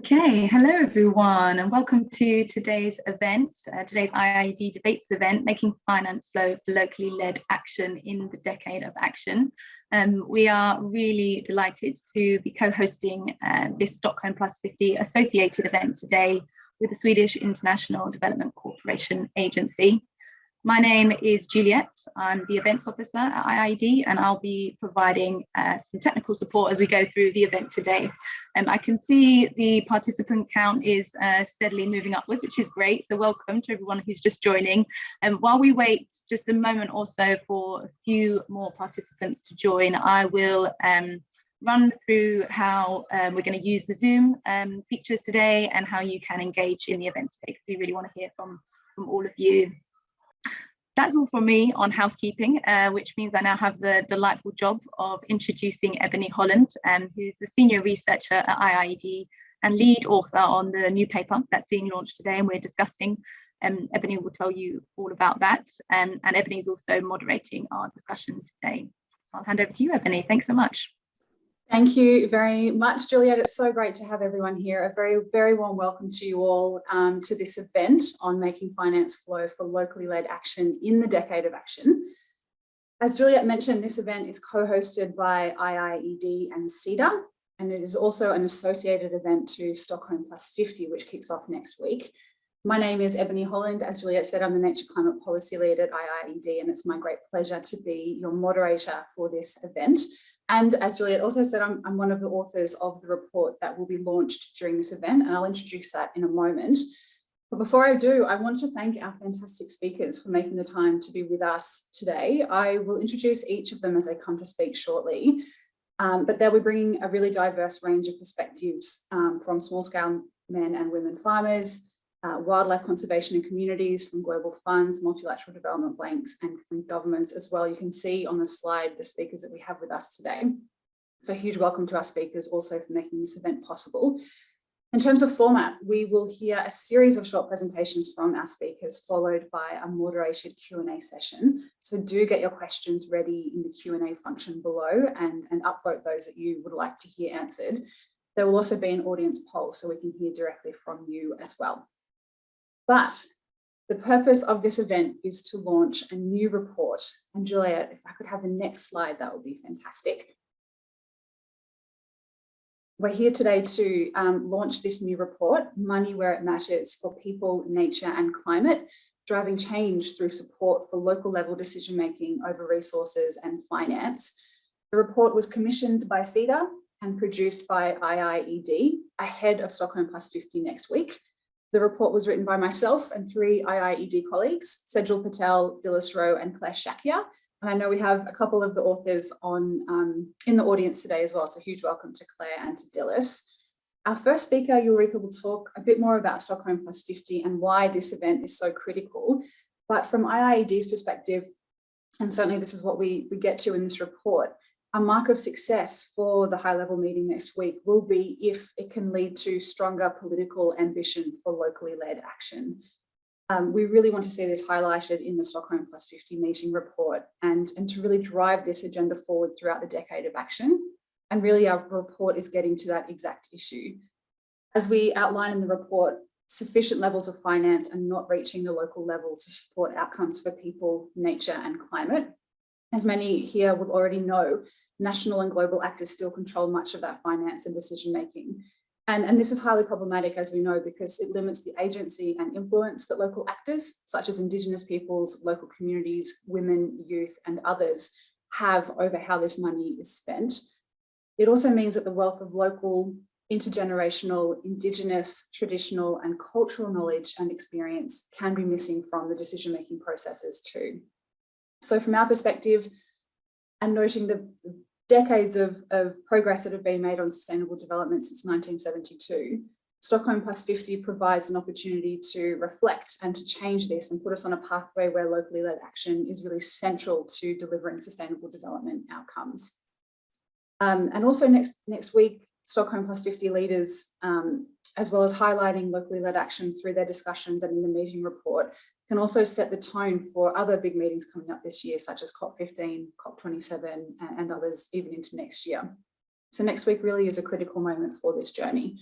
Okay, hello everyone and welcome to today's event, uh, today's IIED debates event, Making Finance Flow for Locally Led Action in the Decade of Action. Um, we are really delighted to be co-hosting uh, this Stockholm Plus 50 associated event today with the Swedish International Development Cooperation Agency. My name is Juliet. I'm the events officer at IIED and I'll be providing uh, some technical support as we go through the event today. Um, I can see the participant count is uh, steadily moving upwards, which is great. So welcome to everyone who's just joining. And um, while we wait just a moment or so for a few more participants to join, I will um, run through how um, we're going to use the Zoom um, features today and how you can engage in the event today because we really want to hear from, from all of you. That's all from me on housekeeping, uh, which means I now have the delightful job of introducing Ebony Holland, um, who's the senior researcher at IIED and lead author on the new paper that's being launched today and we're discussing. Um, Ebony will tell you all about that. Um, and Ebony is also moderating our discussion today. I'll hand over to you, Ebony. Thanks so much. Thank you very much, Juliet. It's so great to have everyone here. A very, very warm welcome to you all um, to this event on making finance flow for locally led action in the decade of action. As Juliet mentioned, this event is co-hosted by IIED and SIDA, and it is also an associated event to Stockholm Plus 50, which kicks off next week. My name is Ebony Holland. As Juliet said, I'm the Nature Climate Policy Lead at IIED, and it's my great pleasure to be your moderator for this event. And as Juliet also said, I'm, I'm, one of the authors of the report that will be launched during this event, and I'll introduce that in a moment. But before I do, I want to thank our fantastic speakers for making the time to be with us today. I will introduce each of them as they come to speak shortly, um, but they'll be bringing a really diverse range of perspectives um, from small-scale men and women farmers, uh, wildlife conservation and communities from global funds, multilateral development banks and from governments as well. You can see on the slide the speakers that we have with us today. So huge welcome to our speakers also for making this event possible. In terms of format, we will hear a series of short presentations from our speakers followed by a moderated Q&A session. So do get your questions ready in the Q&A function below and, and upvote those that you would like to hear answered. There will also be an audience poll so we can hear directly from you as well. But the purpose of this event is to launch a new report. And Juliet, if I could have the next slide, that would be fantastic. We're here today to um, launch this new report, Money Where It Matters for People, Nature and Climate, driving change through support for local level decision making over resources and finance. The report was commissioned by SIDA and produced by IIED ahead of Stockholm Plus 50 next week. The report was written by myself and three IIED colleagues, Sejal Patel, Dilys Roe and Clare Shakya. And I know we have a couple of the authors on um, in the audience today as well. So huge welcome to Clare and to Dilys. Our first speaker, Ulrika, will talk a bit more about Stockholm Plus 50 and why this event is so critical. But from IIED's perspective, and certainly this is what we, we get to in this report, a mark of success for the high level meeting next week will be if it can lead to stronger political ambition for locally led action. Um, we really want to see this highlighted in the Stockholm Plus 50 meeting report and, and to really drive this agenda forward throughout the decade of action. And really our report is getting to that exact issue. As we outline in the report, sufficient levels of finance and not reaching the local level to support outcomes for people, nature and climate as many here would already know, national and global actors still control much of that finance and decision making. And, and this is highly problematic, as we know, because it limits the agency and influence that local actors, such as Indigenous peoples, local communities, women, youth, and others have over how this money is spent. It also means that the wealth of local, intergenerational, Indigenous, traditional, and cultural knowledge and experience can be missing from the decision-making processes too. So from our perspective, and noting the decades of, of progress that have been made on sustainable development since 1972, Stockholm Plus 50 provides an opportunity to reflect and to change this and put us on a pathway where locally led action is really central to delivering sustainable development outcomes. Um, and also next, next week, Stockholm Plus 50 leaders, um, as well as highlighting locally led action through their discussions and in the meeting report, can also set the tone for other big meetings coming up this year, such as COP15, COP27, and others even into next year. So next week really is a critical moment for this journey.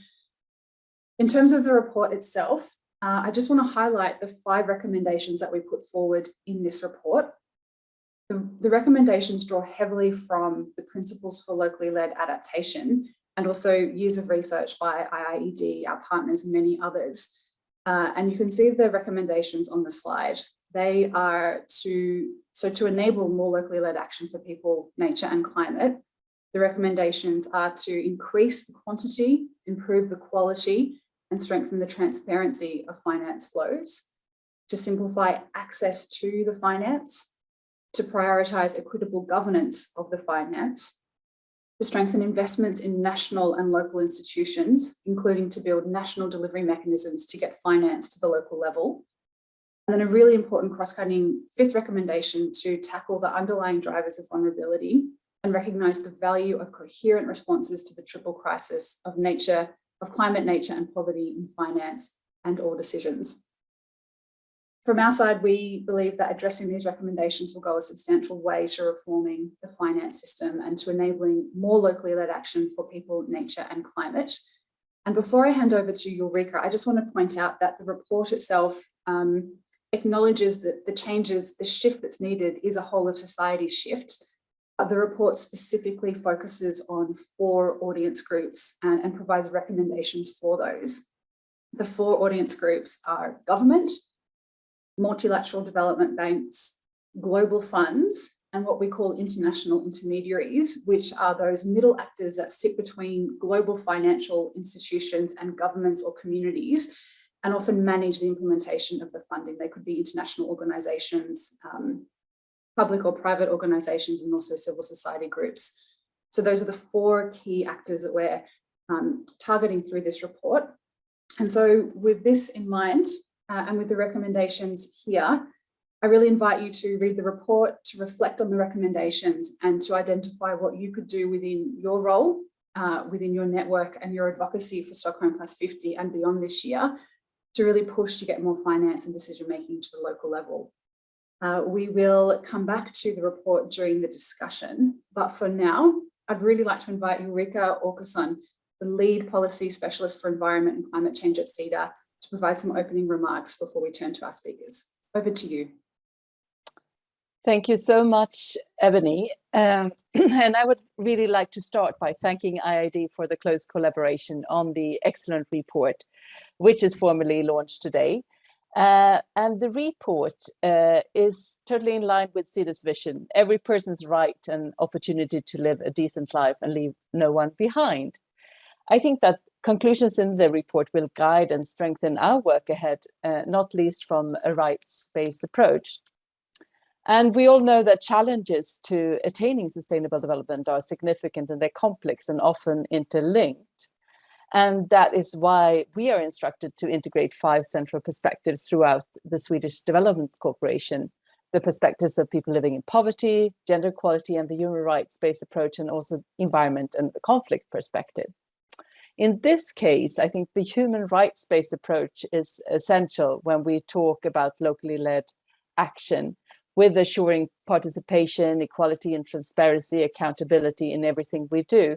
In terms of the report itself, uh, I just want to highlight the five recommendations that we put forward in this report. The, the recommendations draw heavily from the principles for locally led adaptation and also years of research by IIED, our partners, and many others. Uh, and you can see the recommendations on the slide. They are to, so to enable more locally led action for people, nature and climate, the recommendations are to increase the quantity, improve the quality, and strengthen the transparency of finance flows, to simplify access to the finance, to prioritise equitable governance of the finance, to strengthen investments in national and local institutions, including to build national delivery mechanisms to get finance to the local level. And then a really important cross-cutting fifth recommendation to tackle the underlying drivers of vulnerability and recognise the value of coherent responses to the triple crisis of nature, of climate, nature and poverty in finance and all decisions. From our side, we believe that addressing these recommendations will go a substantial way to reforming the finance system and to enabling more locally led action for people, nature and climate. And before I hand over to Ulrika, I just want to point out that the report itself um, acknowledges that the changes, the shift that's needed is a whole of society shift. The report specifically focuses on four audience groups and, and provides recommendations for those. The four audience groups are government, multilateral development banks, global funds, and what we call international intermediaries, which are those middle actors that sit between global financial institutions and governments or communities and often manage the implementation of the funding. They could be international organizations, um, public or private organizations, and also civil society groups. So those are the four key actors that we're um, targeting through this report. And so with this in mind, uh, and with the recommendations here, I really invite you to read the report, to reflect on the recommendations and to identify what you could do within your role, uh, within your network and your advocacy for Stockholm Plus 50 and beyond this year to really push to get more finance and decision making to the local level. Uh, we will come back to the report during the discussion, but for now, I'd really like to invite Ulrika Åkesson, the lead policy specialist for environment and climate change at Sida, to provide some opening remarks before we turn to our speakers. Over to you. Thank you so much, Ebony. Um, and I would really like to start by thanking IIED for the close collaboration on the excellent report, which is formally launched today. Uh, and the report uh, is totally in line with Sida's vision, every person's right and opportunity to live a decent life and leave no one behind. I think that conclusions in the report will guide and strengthen our work ahead, uh, not least from a rights-based approach. And we all know that challenges to attaining sustainable development are significant and they're complex and often interlinked. And that is why we are instructed to integrate five central perspectives throughout the Swedish Development Cooperation, the perspectives of people living in poverty, gender equality, and the human rights-based approach, and also environment and the conflict perspective. In this case, I think the human rights-based approach is essential when we talk about locally led action with assuring participation, equality and transparency, accountability in everything we do.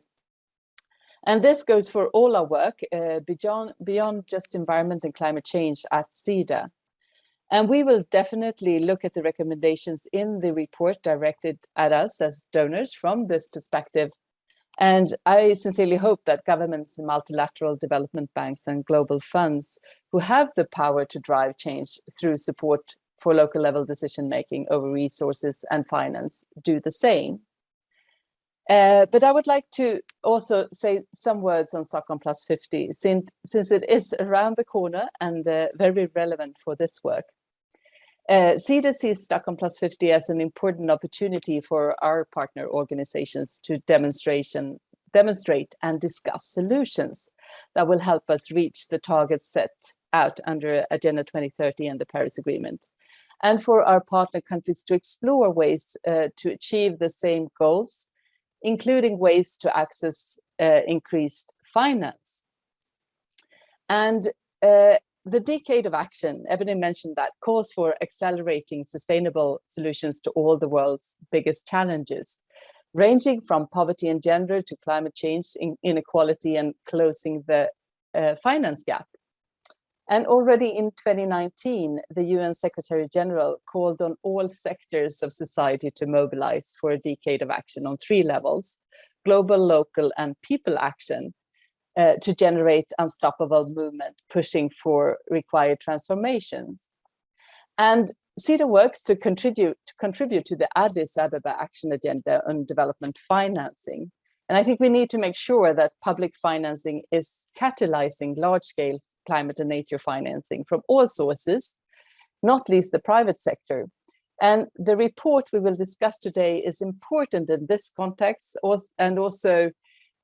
And this goes for all our work uh, beyond, beyond just environment and climate change at Sida. And we will definitely look at the recommendations in the report directed at us as donors from this perspective and I sincerely hope that governments, multilateral development banks and global funds who have the power to drive change through support for local level decision making over resources and finance do the same. Uh, but I would like to also say some words on Stockholm Plus 50, since, since it is around the corner and uh, very relevant for this work. Uh, sees Stockholm Plus 50 as an important opportunity for our partner organizations to demonstration, demonstrate and discuss solutions that will help us reach the targets set out under Agenda 2030 and the Paris Agreement. And for our partner countries to explore ways uh, to achieve the same goals, including ways to access uh, increased finance. And uh, the decade of action, Ebony mentioned that, calls for accelerating sustainable solutions to all the world's biggest challenges, ranging from poverty and gender to climate change, inequality and closing the uh, finance gap. And already in 2019, the UN Secretary General called on all sectors of society to mobilize for a decade of action on three levels, global, local, and people action, uh, to generate unstoppable movement, pushing for required transformations. And Sida works to contribute, to contribute to the Addis Ababa Action Agenda on Development Financing. And I think we need to make sure that public financing is catalyzing large-scale climate and nature financing from all sources, not least the private sector. And the report we will discuss today is important in this context and also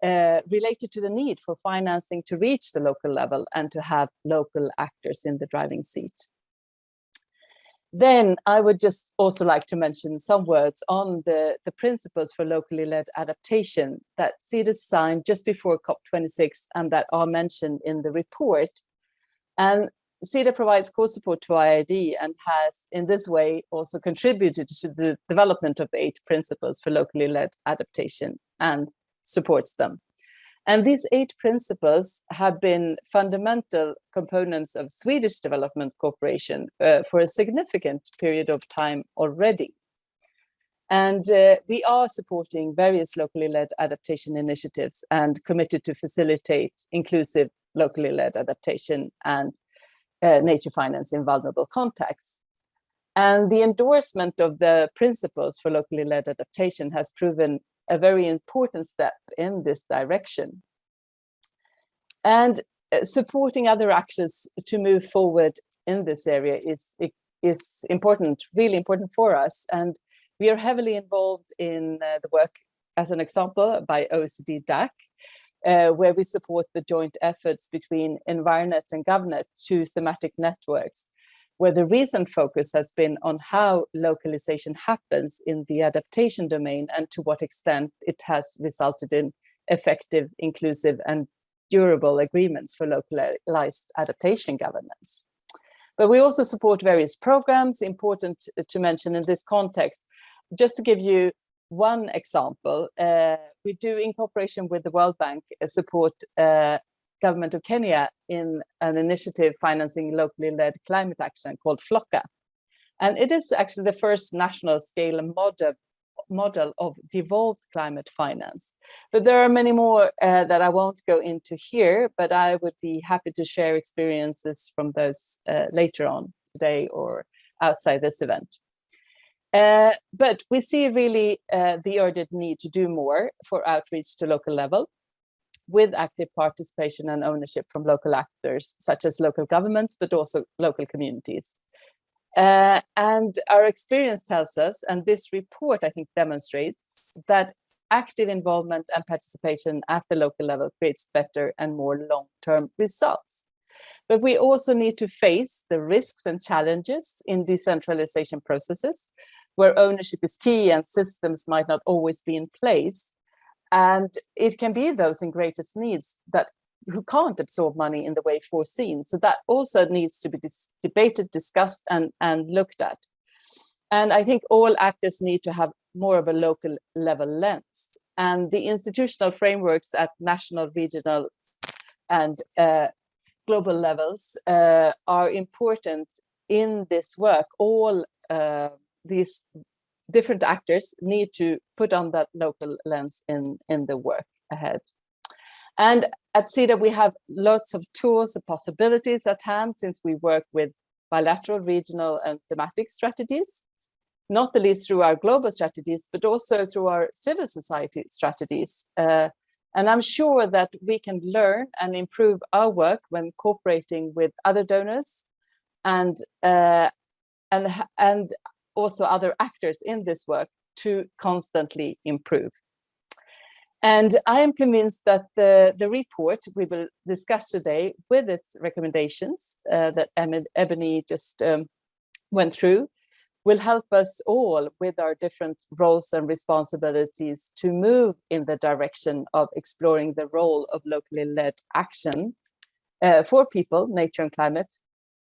uh, related to the need for financing to reach the local level and to have local actors in the driving seat. Then I would just also like to mention some words on the, the principles for locally led adaptation that Sida signed just before COP26 and that are mentioned in the report. And Sida provides core support to IIED and has in this way also contributed to the development of eight principles for locally led adaptation and supports them. And these eight principles have been fundamental components of Swedish development cooperation uh, for a significant period of time already. And uh, we are supporting various locally led adaptation initiatives and committed to facilitate inclusive locally led adaptation and uh, nature finance in vulnerable contexts. And the endorsement of the principles for locally led adaptation has proven a very important step in this direction. And uh, supporting other actions to move forward in this area is, is important, really important for us. And we are heavily involved in uh, the work, as an example, by OECD DAC, uh, where we support the joint efforts between Environnet and GovNet, two thematic networks, where the recent focus has been on how localization happens in the adaptation domain and to what extent it has resulted in effective, inclusive and durable agreements for localized adaptation governance. But we also support various programs, important to mention in this context. Just to give you one example, uh, we do in cooperation with the World Bank uh, support uh, government of Kenya in an initiative financing locally led climate action called FLLoCA. And it is actually the first national scale model, model of devolved climate finance. But there are many more uh, that I won't go into here, but I would be happy to share experiences from those uh, later on today or outside this event. Uh, but we see really uh, the urgent need to do more for outreach to local level with active participation and ownership from local actors, such as local governments, but also local communities. Uh, and our experience tells us, and this report, I think, demonstrates that active involvement and participation at the local level creates better and more long-term results. But we also need to face the risks and challenges in decentralization processes, where ownership is key and systems might not always be in place. And it can be those in greatest needs that who can't absorb money in the way foreseen. So that also needs to be dis debated, discussed and, and looked at. And I think all actors need to have more of a local level lens. And the institutional frameworks at national, regional and uh, global levels uh, are important in this work. All uh, these different actors need to put on that local lens in, in the work ahead. And at Sida, we have lots of tools and possibilities at hand since we work with bilateral, regional and thematic strategies, not the least through our global strategies, but also through our civil society strategies. Uh, and I'm sure that we can learn and improve our work when cooperating with other donors and, uh, and, and also other actors in this work to constantly improve. And I am convinced that the, the report we will discuss today with its recommendations uh, that Ebony just um, went through will help us all with our different roles and responsibilities to move in the direction of exploring the role of locally led action uh, for people, nature and climate,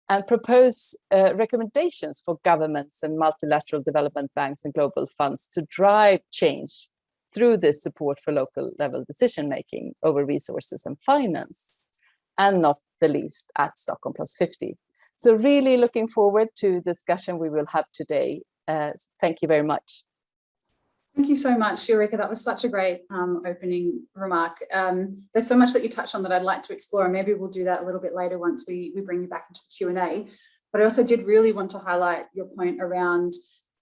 and propose uh, recommendations for governments and multilateral development banks and global funds to drive change through this support for local level decision making over resources and finance. and not the least at Stockholm Plus 50. So really looking forward to the discussion we will have today. Uh, thank you very much. Thank you so much, Ulrika. That was such a great um, opening remark. Um, there's so much that you touched on that I'd like to explore, and maybe we'll do that a little bit later once we, we bring you back into the Q&A. But I also did really want to highlight your point around,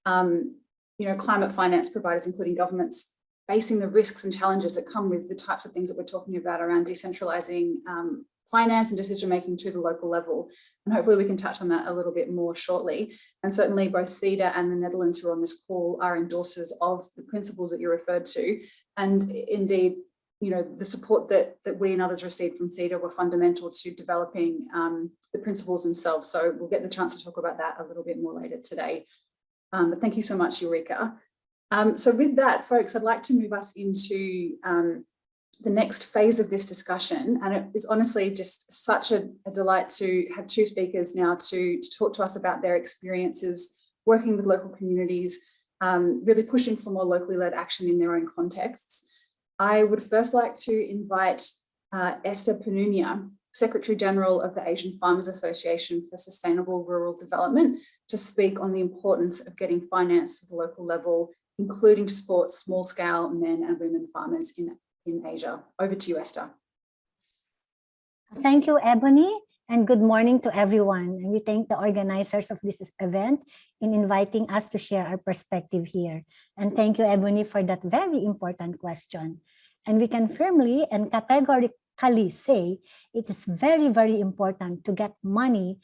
um, you know, climate finance providers, including governments, facing the risks and challenges that come with the types of things that we're talking about around decentralizing um, finance and decision making to the local level. And hopefully we can touch on that a little bit more shortly. And certainly both Sida and the Netherlands who are on this call are endorsers of the principles that you referred to. And indeed, you know, the support that, that we and others received from Sida were fundamental to developing um, the principles themselves. So we'll get the chance to talk about that a little bit more later today. Um, but thank you so much, Ulrika. Um, so with that, folks, I'd like to move us into um, the next phase of this discussion. And it is honestly just such a, a delight to have two speakers now to, to, talk to us about their experiences working with local communities, um, really pushing for more locally led action in their own contexts. I would first like to invite uh, Esther Penunia, Secretary General of the Asian Farmers Association for Sustainable Rural Development, to speak on the importance of getting finance at the local level, including to support small scale men and women farmers in in Asia. Over to you, Esther. Thank you, Ebony, and good morning to everyone. And we thank the organizers of this event in inviting us to share our perspective here. And thank you, Ebony, for that very important question. And we can firmly and categorically say it is very, very important to get money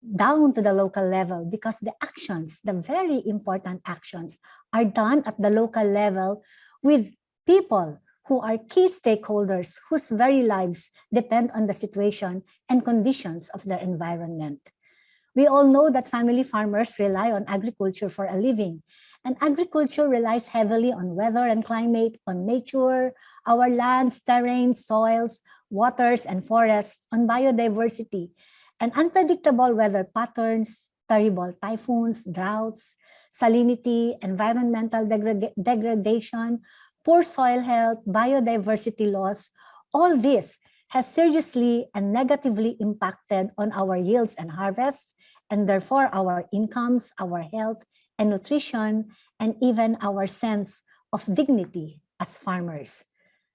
down to the local level because the actions, the very important actions are done at the local level with people who are key stakeholders whose very lives depend on the situation and conditions of their environment. We all know that family farmers rely on agriculture for a living, and agriculture relies heavily on weather and climate, on nature, our lands, terrains, soils, waters, and forests, on biodiversity, and unpredictable weather patterns, terrible typhoons, droughts, salinity, environmental degrad degradation, poor soil health, biodiversity loss, all this has seriously and negatively impacted on our yields and harvests, and therefore our incomes, our health and nutrition, and even our sense of dignity as farmers.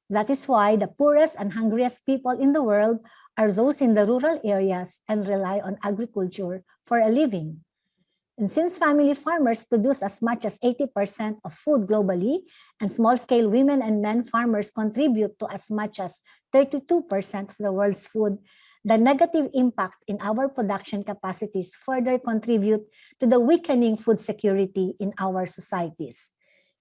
That is why the poorest and hungriest people in the world are those in the rural areas and rely on agriculture for a living. And since family farmers produce as much as 80% of food globally, and small-scale women and men farmers contribute to as much as 32% of the world's food, the negative impact in our production capacities further contribute to the weakening food security in our societies.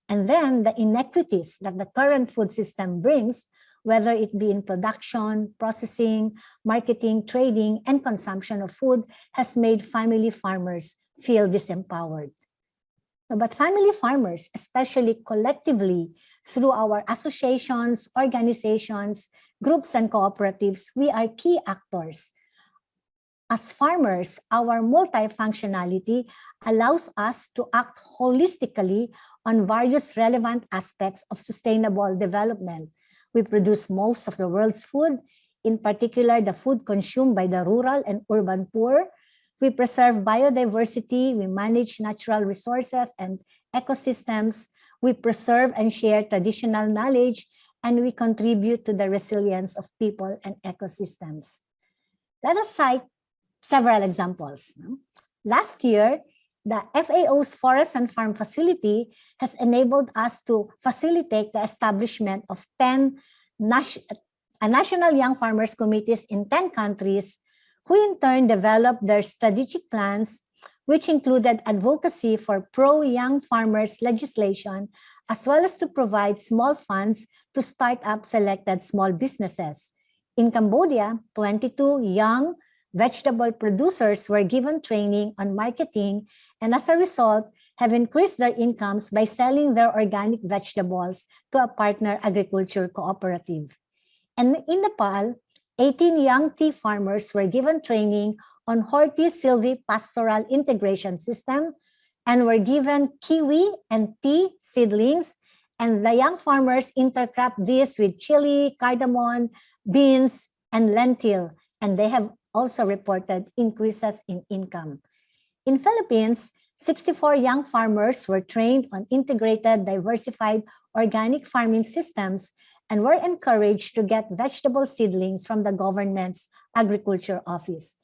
And then the inequities that the current food system brings, whether it be in production, processing, marketing, trading, and consumption of food, has made family farmers feel disempowered. But family farmers, especially collectively through our associations, organizations, groups, and cooperatives, we are key actors. As farmers, our multifunctionality allows us to act holistically on various relevant aspects of sustainable development. We produce most of the world's food, in particular the food consumed by the rural and urban poor, we preserve biodiversity, we manage natural resources and ecosystems, we preserve and share traditional knowledge, and we contribute to the resilience of people and ecosystems. Let us cite several examples. Last year, the FAO's Forest and Farm Facility has enabled us to facilitate the establishment of 10 uh, national young farmers committees in 10 countries who in turn developed their strategic plans, which included advocacy for pro-young farmers legislation, as well as to provide small funds to start up selected small businesses. In Cambodia, 22 young vegetable producers were given training on marketing and as a result have increased their incomes by selling their organic vegetables to a partner agriculture cooperative. And in Nepal, 18 young tea farmers were given training on Horti pastoral integration system and were given kiwi and tea seedlings. And the young farmers intercrop this with chili, cardamom, beans, and lentil, and they have also reported increases in income. In Philippines, 64 young farmers were trained on integrated, diversified organic farming systems and were encouraged to get vegetable seedlings from the government's agriculture office.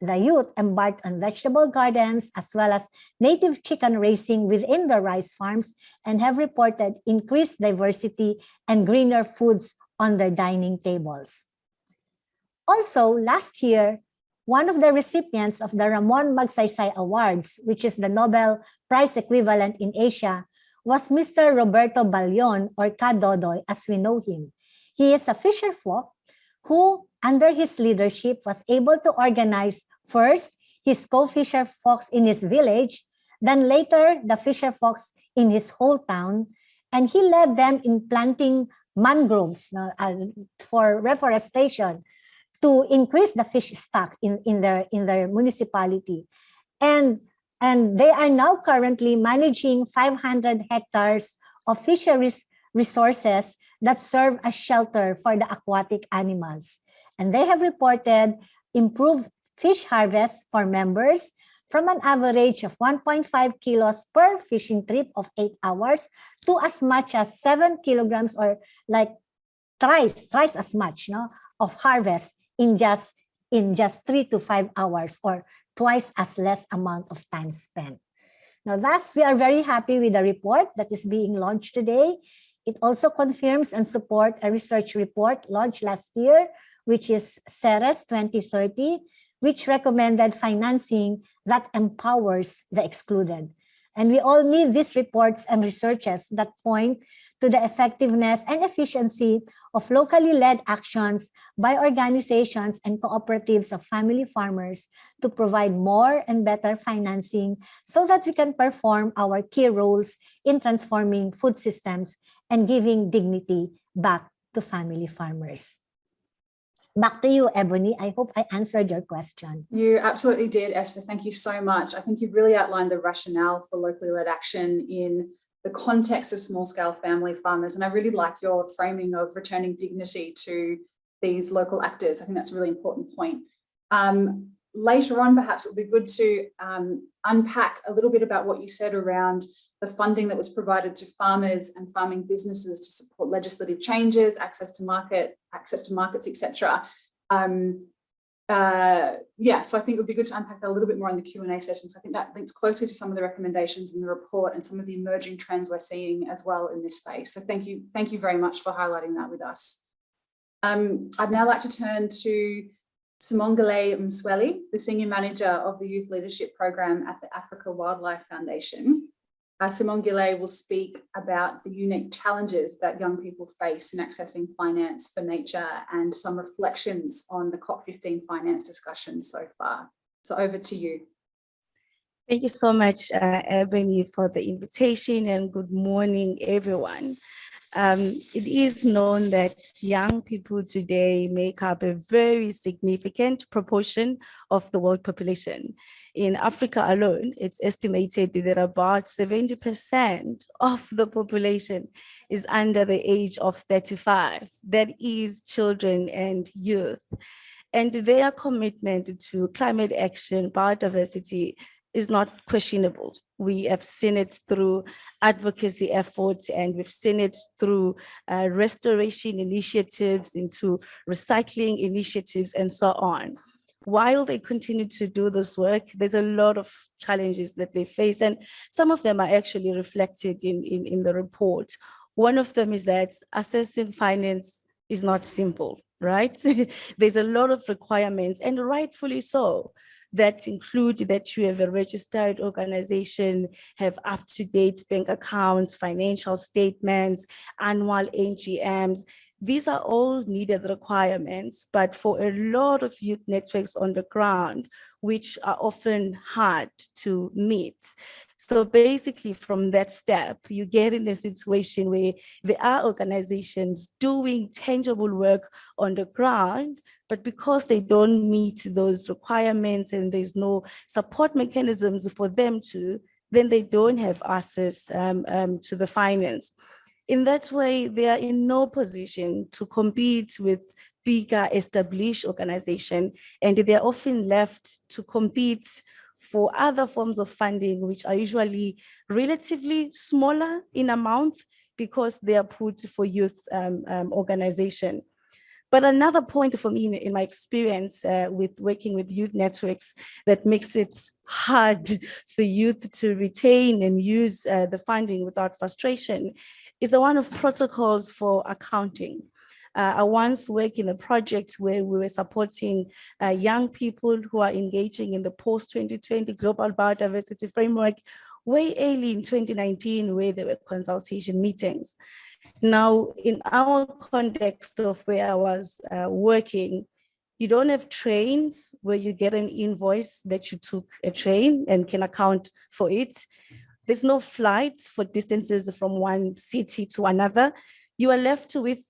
The youth embarked on vegetable gardens as well as native chicken raising within the rice farms and have reported increased diversity and greener foods on their dining tables. Also, last year, one of the recipients of the Ramon Magsaysay Awards, which is the Nobel Prize equivalent in Asia, was Mr. Roberto Ballon or Kadodoy as we know him. He is a fisher folk who under his leadership was able to organize first his co-fisher folks in his village, then later the fisher folks in his whole town, and he led them in planting mangroves uh, for reforestation to increase the fish stock in, in their in their municipality. And and they are now currently managing 500 hectares of fisheries resources that serve as shelter for the aquatic animals. And they have reported improved fish harvest for members from an average of 1.5 kilos per fishing trip of eight hours to as much as seven kilograms or like thrice, thrice as much no, of harvest in just in just three to five hours or twice as less amount of time spent. Now, thus, we are very happy with the report that is being launched today. It also confirms and support a research report launched last year, which is CERES 2030, which recommended financing that empowers the excluded. And we all need these reports and researches that point to the effectiveness and efficiency of locally led actions by organizations and cooperatives of family farmers to provide more and better financing so that we can perform our key roles in transforming food systems and giving dignity back to family farmers. Back to you, Ebony. I hope I answered your question. You absolutely did, Esther. Thank you so much. I think you've really outlined the rationale for locally led action in the context of small scale family farmers. And I really like your framing of returning dignity to these local actors. I think that's a really important point. Um, later on, perhaps it would be good to um, unpack a little bit about what you said around the funding that was provided to farmers and farming businesses to support legislative changes, access to market, access to markets, etc. Um, uh, yeah, so I think it would be good to unpack that a little bit more in the Q&A sessions. I think that links closely to some of the recommendations in the report and some of the emerging trends we're seeing as well in this space. So thank you, thank you very much for highlighting that with us. Um, I'd now like to turn to Simangele Msweli, the Senior Manager of the Youth Leadership Program at the Africa Wildlife Foundation. Uh, Simangele will speak about the unique challenges that young people face in accessing finance for nature and some reflections on the COP15 finance discussions so far. So over to you. Thank you so much, uh, Ebony, for the invitation and good morning, everyone. Um, it is known that young people today make up a very significant proportion of the world population in Africa alone, it's estimated that about 70% of the population is under the age of 35. That is children and youth. And their commitment to climate action, biodiversity, is not questionable. We have seen it through advocacy efforts and we've seen it through uh, restoration initiatives into recycling initiatives and so on while they continue to do this work, there's a lot of challenges that they face, and some of them are actually reflected in, in, in the report. One of them is that assessing finance is not simple, right? there's a lot of requirements, and rightfully so that include that you have a registered organization, have up-to-date bank accounts, financial statements, annual AGMs, these are all needed requirements, but for a lot of youth networks on the ground, which are often hard to meet. So basically from that step, you get in a situation where there are organizations doing tangible work on the ground, but because they don't meet those requirements and there's no support mechanisms for them to, then they don't have access um, um, to the finance. In that way, they are in no position to compete with bigger established organization and they're often left to compete for other forms of funding, which are usually relatively smaller in amount because they are put for youth um, um, organization. But another point for me in, in my experience uh, with working with youth networks that makes it hard for youth to retain and use uh, the funding without frustration is the one of protocols for accounting. Uh, I once worked in a project where we were supporting uh, young people who are engaging in the post-2020 Global Biodiversity Framework way early in 2019 where there were consultation meetings. Now, in our context of where I was uh, working, you don't have trains where you get an invoice that you took a train and can account for it. There's no flights for distances from one city to another. You are left with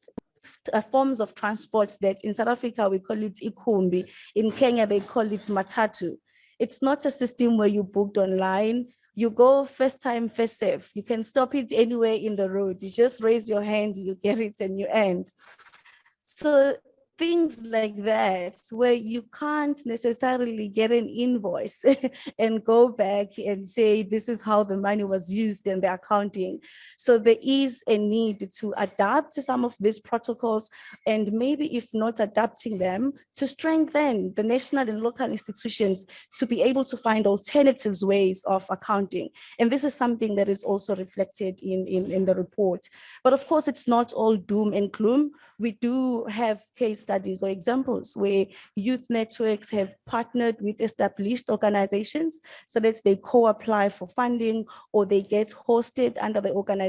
uh, forms of transport that in South Africa, we call it ikumbi. In Kenya, they call it matatu. It's not a system where you booked online. You go first time, first serve. You can stop it anywhere in the road. You just raise your hand, you get it and you end. So things like that where you can't necessarily get an invoice and go back and say this is how the money was used in the accounting so there is a need to adapt to some of these protocols and maybe if not adapting them to strengthen the national and local institutions to be able to find alternatives ways of accounting and this is something that is also reflected in in, in the report but of course it's not all doom and gloom we do have case studies or examples where youth networks have partnered with established organizations so that they co-apply for funding or they get hosted under the organization.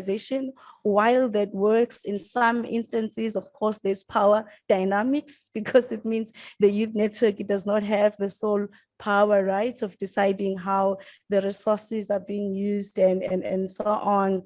While that works in some instances, of course, there's power dynamics because it means the youth network it does not have the sole power, right, of deciding how the resources are being used and, and, and so on.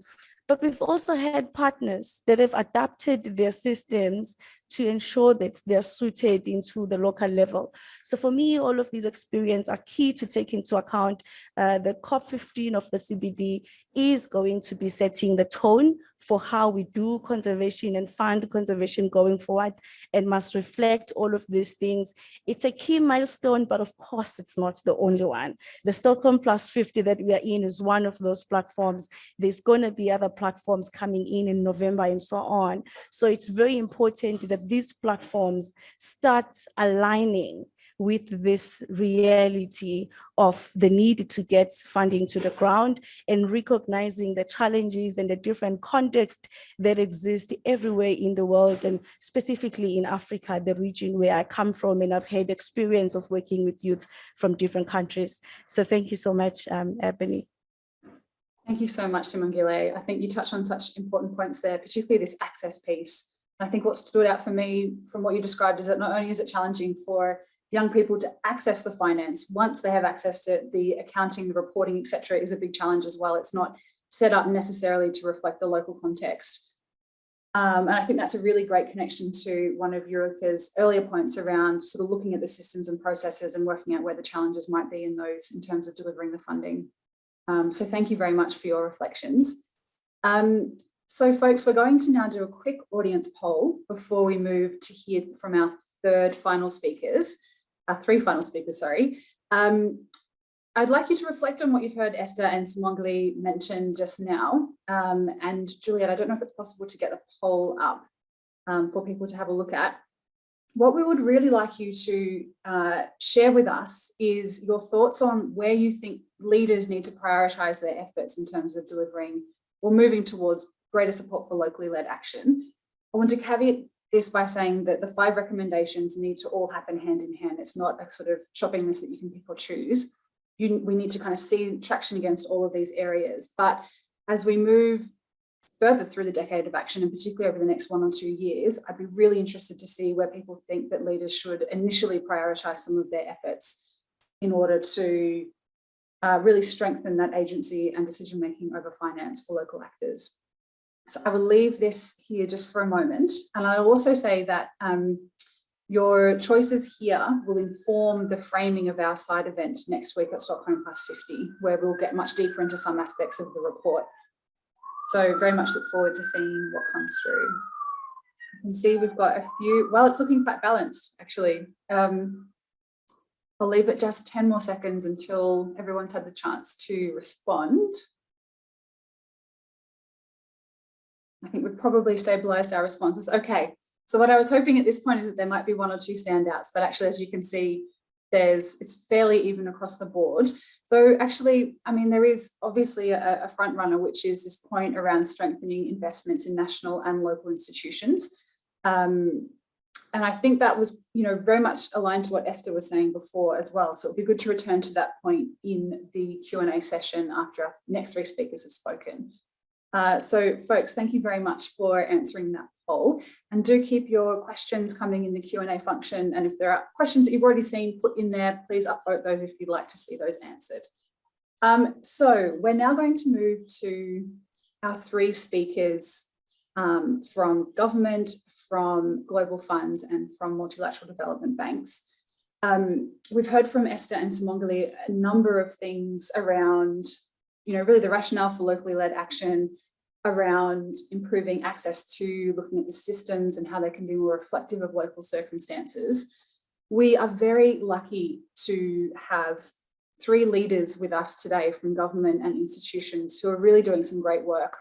But we've also had partners that have adapted their systems to ensure that they're suited into the local level. So for me, all of these experiences are key to take into account. Uh, the COP15 of the CBD is going to be setting the tone for how we do conservation and fund conservation going forward and must reflect all of these things. It's a key milestone, but of course it's not the only one. The Stockholm Plus 50 that we are in is one of those platforms. There's going to be other platforms coming in in November and so on. So it's very important that these platforms start aligning with this reality of the need to get funding to the ground and recognizing the challenges and the different context that exist everywhere in the world and specifically in Africa, the region where I come from and I've had experience of working with youth from different countries. So thank you so much, um, Ebony. Thank you so much, Simangele. I think you touched on such important points there, particularly this access piece. I think what stood out for me from what you described is that not only is it challenging for young people to access the finance once they have access to the accounting, the reporting, etc., is a big challenge as well. It's not set up necessarily to reflect the local context. Um, and I think that's a really great connection to one of Ulrika's earlier points around sort of looking at the systems and processes and working out where the challenges might be in those in terms of delivering the funding. Um, so thank you very much for your reflections. Um, so folks, we're going to now do a quick audience poll before we move to hear from our third final speakers our three final speakers, sorry. Um, I'd like you to reflect on what you've heard Esther and Simangele mention just now. Um, and Juliet, I don't know if it's possible to get the poll up um, for people to have a look at. What we would really like you to uh, share with us is your thoughts on where you think leaders need to prioritise their efforts in terms of delivering or moving towards greater support for locally led action. I want to caveat this by saying that the five recommendations need to all happen hand in hand. It's not a sort of shopping list that you can pick or choose. You, we need to kind of see traction against all of these areas. But as we move further through the decade of action, and particularly over the next one or two years, I'd be really interested to see where people think that leaders should initially prioritize some of their efforts in order to uh, really strengthen that agency and decision making over finance for local actors. So I will leave this here just for a moment. And I'll also say that um, your choices here will inform the framing of our side event next week at Stockholm Plus 50, where we'll get much deeper into some aspects of the report. So very much look forward to seeing what comes through. You can see we've got a few, well, it's looking quite balanced actually. Um, I'll leave it just 10 more seconds until everyone's had the chance to respond. I think we've probably stabilized our responses. Okay, so what I was hoping at this point is that there might be one or two standouts, but actually, as you can see, there's it's fairly even across the board. Though actually, I mean, there is obviously a, a front runner, which is this point around strengthening investments in national and local institutions. Um, and I think that was, you know, very much aligned to what Esther was saying before as well. So it'd be good to return to that point in the Q&A session after our next three speakers have spoken. Uh, so folks, thank you very much for answering that poll and do keep your questions coming in the Q&A function. And if there are questions that you've already seen put in there, please upvote those if you'd like to see those answered. Um, so we're now going to move to our three speakers um, from government, from global funds and from multilateral development banks. Um, we've heard from Esther and Simangele a number of things around, you know, really the rationale for locally led action, around improving access to looking at the systems and how they can be more reflective of local circumstances. We are very lucky to have three leaders with us today from government and institutions who are really doing some great work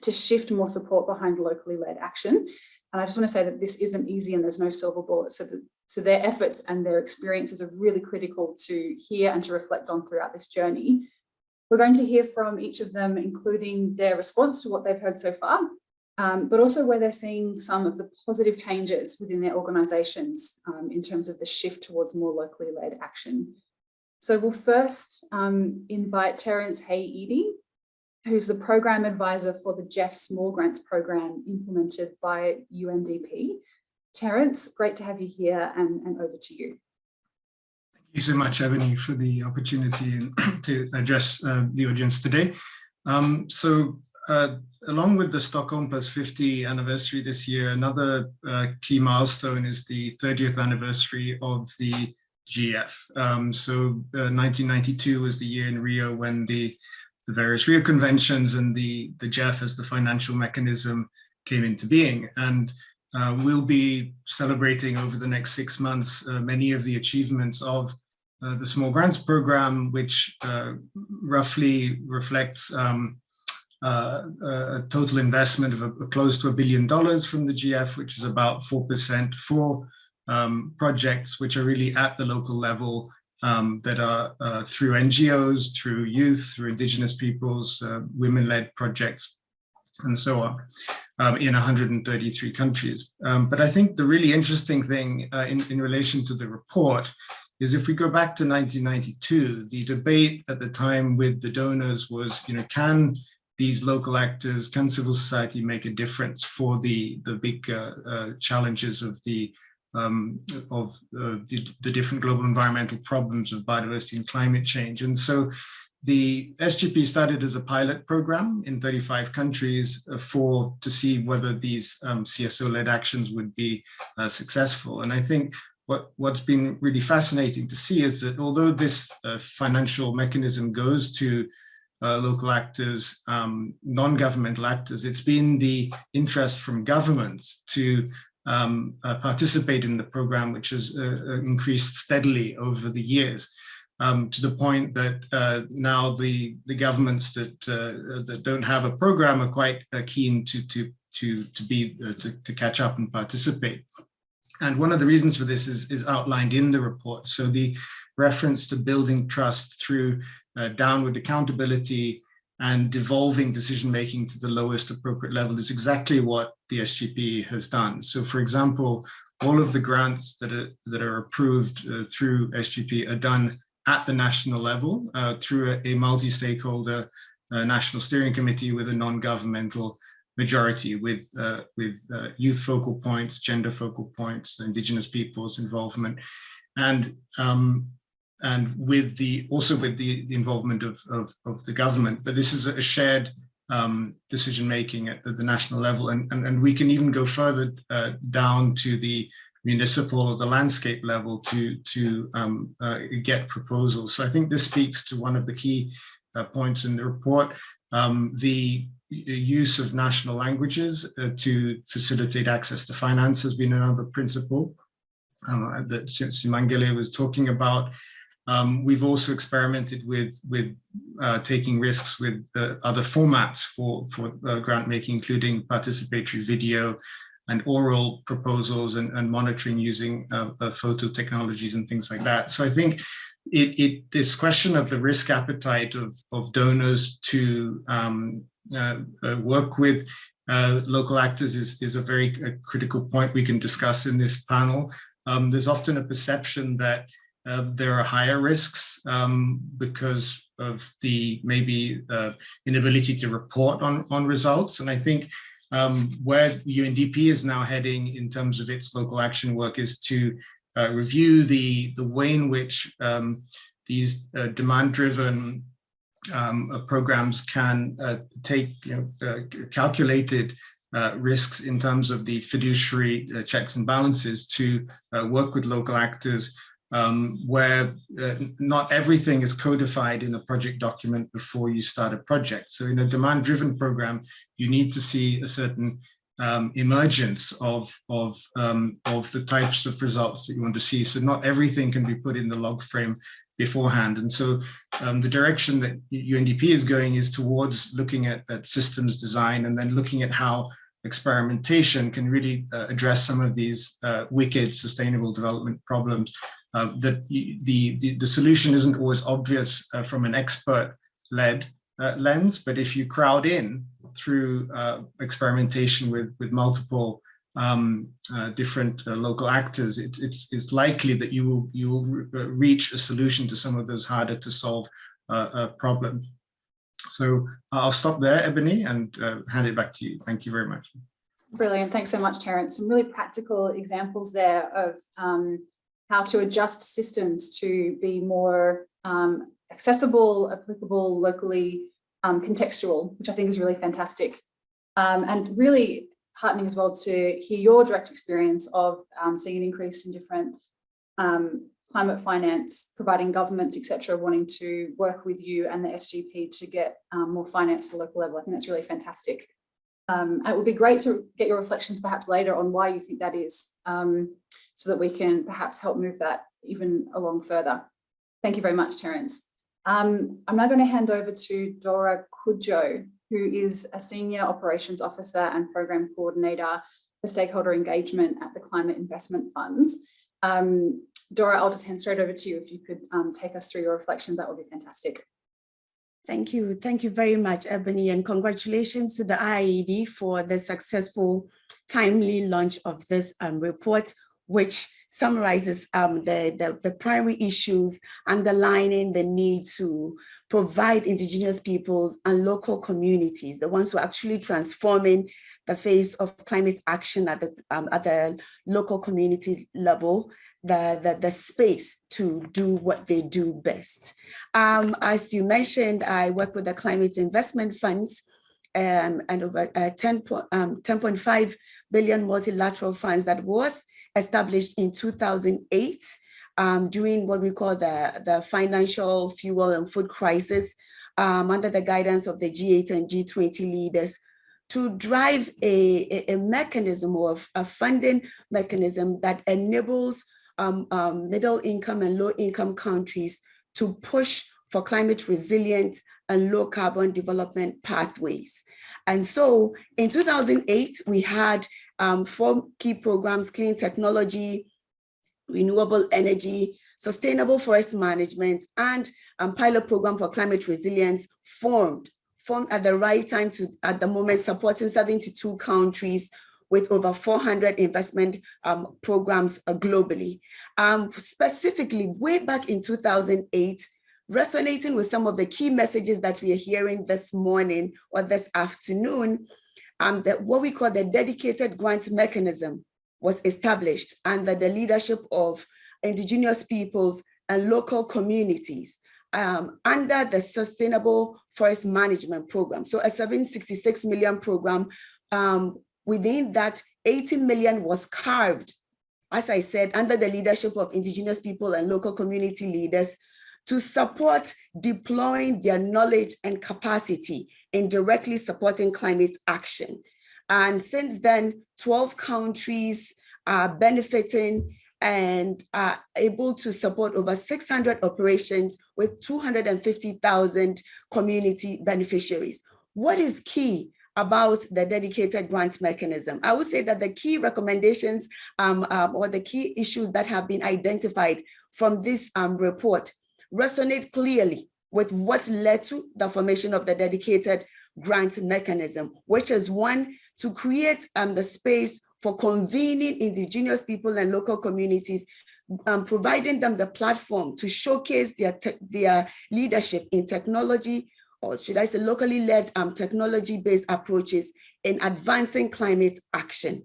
to shift more support behind locally led action. And I just want to say that this isn't easy and there's no silver bullet. So, the, so their efforts and their experiences are really critical to hear and to reflect on throughout this journey. We're going to hear from each of them, including their response to what they've heard so far, um, but also where they're seeing some of the positive changes within their organisations um, in terms of the shift towards more locally led action. So we'll first um, invite Terence Hay-Edie, who's the program advisor for the GEF Small Grants program implemented by UNDP. Terence, great to have you here and, and over to you you so much, Ebony, for the opportunity to address uh, the audience today. Um, so uh, along with the Stockholm Plus 50 anniversary this year, another uh, key milestone is the 30th anniversary of the GEF. Um, so 1992 uh, was the year in Rio when the, the various Rio conventions and the, the GEF as the financial mechanism came into being. And uh, we'll be celebrating over the next six months uh, many of the achievements of uh, the small grants program, which uh, roughly reflects um, uh, a total investment of a, a close to a billion dollars from the GEF, which is about 4% for um, projects which are really at the local level um, that are uh, through NGOs, through youth, through indigenous peoples, uh, women-led projects, and so on, um, in 133 countries. Um, but I think the really interesting thing uh, in, in relation to the report is if we go back to 1992, the debate at the time with the donors was, you know, can these local actors, can civil society make a difference for the, the big uh, uh, challenges of the um, of uh, the, the, different global environmental problems of biodiversity and climate change. And so the SGP started as a pilot program in 35 countries uh, for to see whether these um, CSO-led actions would be uh, successful. And I think what, what's been really fascinating to see is that although this uh, financial mechanism goes to uh, local actors, um, non-governmental actors, it's been the interest from governments to um, uh, participate in the program, which has uh, uh, increased steadily over the years. Um, to the point that uh, now the the governments that that don't have a program are quite keen to to to to be to, to catch up and participate. And one of the reasons for this is, is outlined in the report. So the reference to building trust through uh, downward accountability and devolving decision-making to the lowest appropriate level is exactly what the SGP has done. So for example, all of the grants that are, that are approved uh, through SGP are done at the national level uh, through a, a multi-stakeholder uh, national steering committee with a non-governmental majority with uh, with uh, youth focal points, gender focal points, indigenous peoples involvement, and um, and with the also with the, involvement of, of, of the government. But this is a shared um, decision making at the, the, national level, and, and and we can even go further uh, down to the municipal or the landscape level to to um, uh, get proposals. So I think this speaks to one of the key uh, points in the report. Um, the use of national languages uh, to facilitate access to finance has been another principle um, that Simangele was talking about. Um, we've also experimented with with uh, taking risks with uh, other formats for for uh, grant making, including participatory video and oral proposals and, and monitoring using uh, uh, photo technologies and things like that. So I think it, it this question of the risk appetite of, of donors to um, uh, work with local actors is, is a very a critical point we can discuss in this panel. Um, there's often a perception that uh, there are higher risks um, because of the maybe uh, inability to report on, on results. And I think um, where UNDP is now heading in terms of its local action work is to uh, review the, the way in which um, these uh, demand-driven um, uh, programs can uh, take you know, calculated uh, risks in terms of the fiduciary uh, checks and balances to uh, work with local actors um, where uh, not everything is codified in a project document before you start a project. So in a demand driven program, you need to see a certain um, emergence of, of, um, of the types of results that you want to see. So not everything can be put in the log frame beforehand. And so um, the direction that UNDP is going is towards looking at, systems design and then looking at how experimentation can really uh, address some of these uh, wicked sustainable development problems. Uh, that the, the, the solution isn't always obvious uh, from an expert-led uh, lens, but if you crowd in through uh, experimentation with, with multiple um, different local actors, it, it's, it's likely that you will, you will re reach a solution to some of those harder to solve problems. So uh, I'll stop there, Ebony, and uh, hand it back to you. Thank you very much. Brilliant. Thanks so much, Terence. Some really practical examples there of um, how to adjust systems to be more um, accessible, applicable, locally um, contextual, which I think is really fantastic. Um, and really heartening as well to hear your direct experience of um, seeing an increase in different um, climate finance, providing governments, etc., wanting to work with you and the SGP to get um, more finance to the local level. I think that's really fantastic. Um, it would be great to get your reflections perhaps later on why you think that is, um, so that we can perhaps help move that even along further. Thank you very much, Terence. Um, I'm now going to hand over to Dora Cudjoe, who is a Senior Operations Officer and Program Coordinator for Stakeholder Engagement at the Climate Investment Funds. Um, Dora, I'll just hand straight over to you. If you could um, take us through your reflections, that would be fantastic. Thank you. Thank you very much, Ebony, and congratulations to the IIED for the successful, timely launch of this um, report, which summarizes um, the, the, the, primary issues underlining the need to provide indigenous peoples and local communities, the ones who are actually transforming the face of climate action at the, um, at the local community level, the, the, the space to do what they do best. Um, as you mentioned, I work with the climate investment funds um, and over uh, 10, um, 10.5 billion multilateral funds that was established in 2008 um, during what we call the, the financial fuel and food crisis um, under the guidance of the G8 and G20 leaders to drive a, a, mechanism or a funding mechanism that enables um, um, middle income and low income countries to push for climate resilient and low carbon development pathways. And so in 2008, we had um, four key programs, clean technology, renewable energy, sustainable forest management, and um, pilot program for climate resilience formed, formed at the right time to, at the moment, supporting 72 countries with over 400 investment um, programs uh, globally. Um, specifically, way back in 2008, resonating with some of the key messages that we are hearing this morning or this afternoon, um, that what we call the dedicated grant mechanism was established under the leadership of indigenous peoples and local communities um, under the Sustainable Forest Management Program. So a 766 million program um, Within that, 80 million was carved, as I said, under the leadership of indigenous people and local community leaders to support deploying their knowledge and capacity in directly supporting climate action. And since then, 12 countries are benefiting and are able to support over 600 operations with 250,000 community beneficiaries. What is key about the dedicated grant mechanism. I would say that the key recommendations um, um, or the key issues that have been identified from this um, report resonate clearly with what led to the formation of the dedicated grant mechanism, which is one to create um, the space for convening indigenous people and local communities um, providing them the platform to showcase their, their leadership in technology, or should I say locally led um, technology-based approaches in advancing climate action.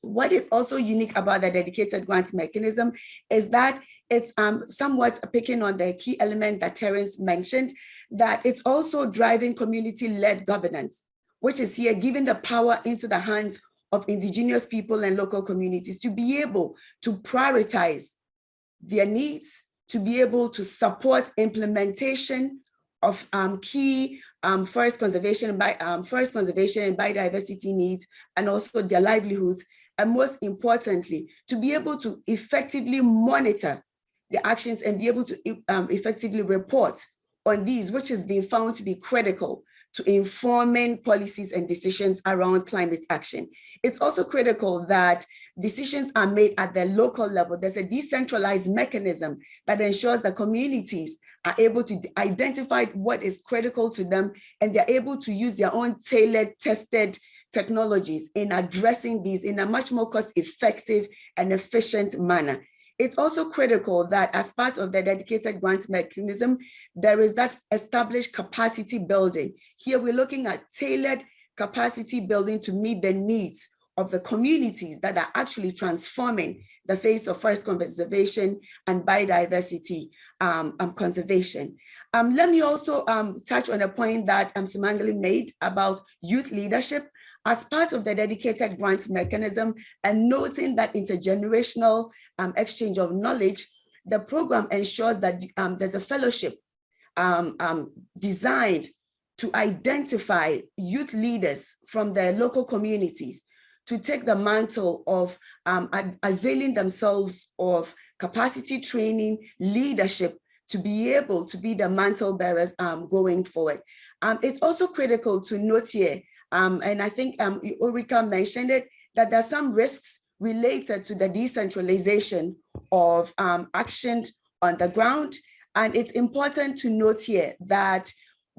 What is also unique about the dedicated grant mechanism is that it's um, somewhat picking on the key element that Terence mentioned, that it's also driving community-led governance, which is here giving the power into the hands of indigenous people and local communities to be able to prioritize their needs, to be able to support implementation of um, key um, forest conservation by um, forest conservation and biodiversity needs, and also their livelihoods, and most importantly, to be able to effectively monitor the actions and be able to um, effectively report on these, which has been found to be critical to informing policies and decisions around climate action. It's also critical that decisions are made at the local level. There's a decentralized mechanism that ensures that communities are able to identify what is critical to them and they're able to use their own tailored, tested technologies in addressing these in a much more cost effective and efficient manner. It's also critical that as part of the dedicated grant mechanism, there is that established capacity building. Here we're looking at tailored capacity building to meet the needs of the communities that are actually transforming the face of forest conservation and biodiversity um, um, conservation. Um, let me also um, touch on a point that um, Simangele made about youth leadership as part of the dedicated grants mechanism and noting that intergenerational um, exchange of knowledge, the program ensures that um, there's a fellowship um, um designed to identify youth leaders from their local communities to take the mantle of um, availing themselves of capacity training, leadership, to be able to be the mantle bearers um, going forward. Um, it's also critical to note here um, and I think um, Ulrika mentioned it, that there's some risks related to the decentralization of um, action on the ground. And it's important to note here that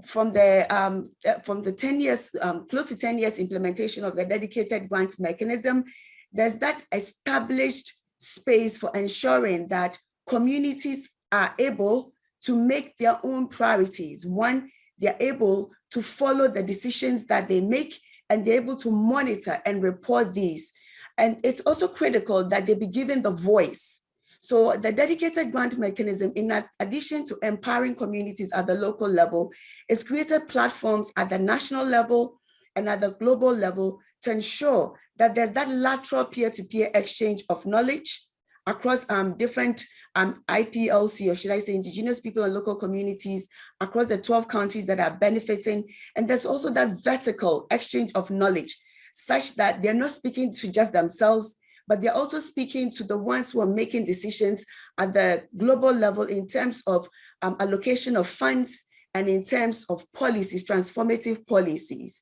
from the um, uh, from the 10 years, um, close to 10 years implementation of the dedicated grant mechanism, there's that established space for ensuring that communities are able to make their own priorities. One, they're able to follow the decisions that they make and they're able to monitor and report these. And it's also critical that they be given the voice. So the dedicated grant mechanism, in addition to empowering communities at the local level, is created platforms at the national level and at the global level to ensure that there's that lateral peer-to-peer -peer exchange of knowledge across um, different um, IPLC, or should I say indigenous people and local communities across the 12 countries that are benefiting. And there's also that vertical exchange of knowledge such that they're not speaking to just themselves, but they're also speaking to the ones who are making decisions at the global level in terms of um, allocation of funds and in terms of policies, transformative policies.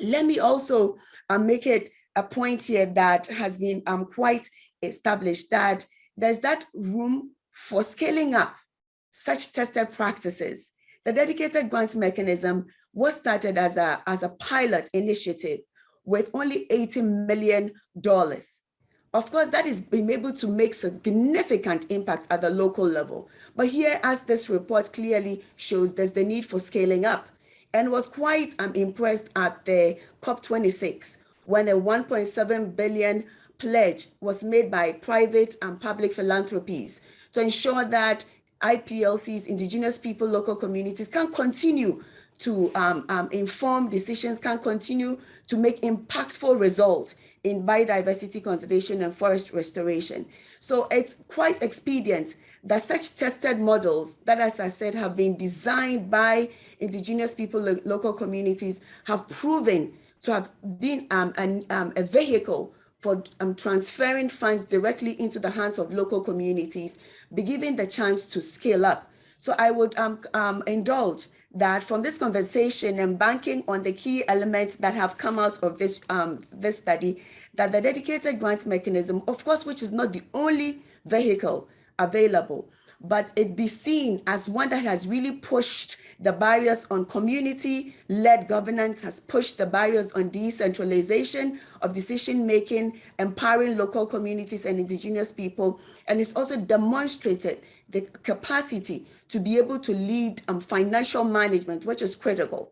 Let me also uh, make it a point here that has been um, quite established that there's that room for scaling up such tested practices. The dedicated grant mechanism was started as a, as a pilot initiative with only $80 million. Of course, that is being able to make significant impact at the local level. But here, as this report clearly shows, there's the need for scaling up and was quite um, impressed at the COP26 when a 1.7 billion pledge was made by private and public philanthropies to ensure that IPLCs, indigenous people, local communities can continue to um, um, inform decisions, can continue to make impactful results in biodiversity conservation and forest restoration. So it's quite expedient that such tested models that, as I said, have been designed by indigenous people, lo local communities, have proven to have been um, an, um, a vehicle for um, transferring funds directly into the hands of local communities, be given the chance to scale up. So I would um, um, indulge that from this conversation and banking on the key elements that have come out of this, um, this study, that the dedicated grant mechanism, of course, which is not the only vehicle available, but it be seen as one that has really pushed the barriers on community-led governance, has pushed the barriers on decentralization of decision-making, empowering local communities and indigenous people, and it's also demonstrated the capacity to be able to lead um, financial management, which is critical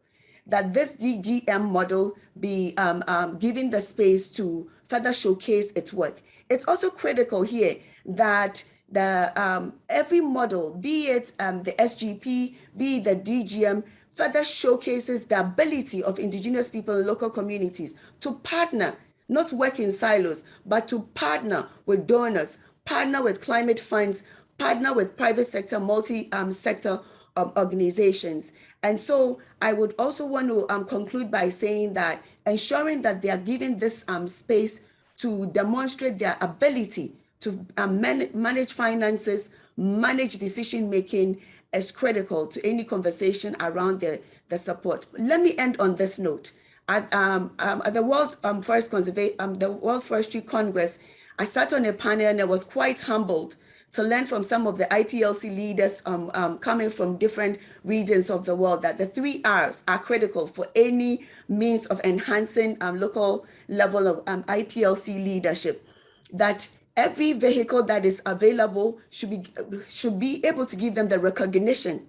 that this DGM model be um, um, given the space to further showcase its work. It's also critical here that the um, every model, be it um, the SGP, be the DGM, further showcases the ability of indigenous people and local communities to partner, not work in silos, but to partner with donors, partner with climate funds, partner with private sector, multi-sector um, organizations. And so I would also want to um, conclude by saying that ensuring that they are given this um, space to demonstrate their ability to man manage finances, manage decision making is critical to any conversation around the, the support. Let me end on this note. At, um, um, at the World um, Forest Conservation, um, the World Forestry Congress, I sat on a panel and I was quite humbled to learn from some of the IPLC leaders um, um, coming from different regions of the world that the three R's are critical for any means of enhancing um, local level of um, IPLC leadership. That every vehicle that is available should be should be able to give them the recognition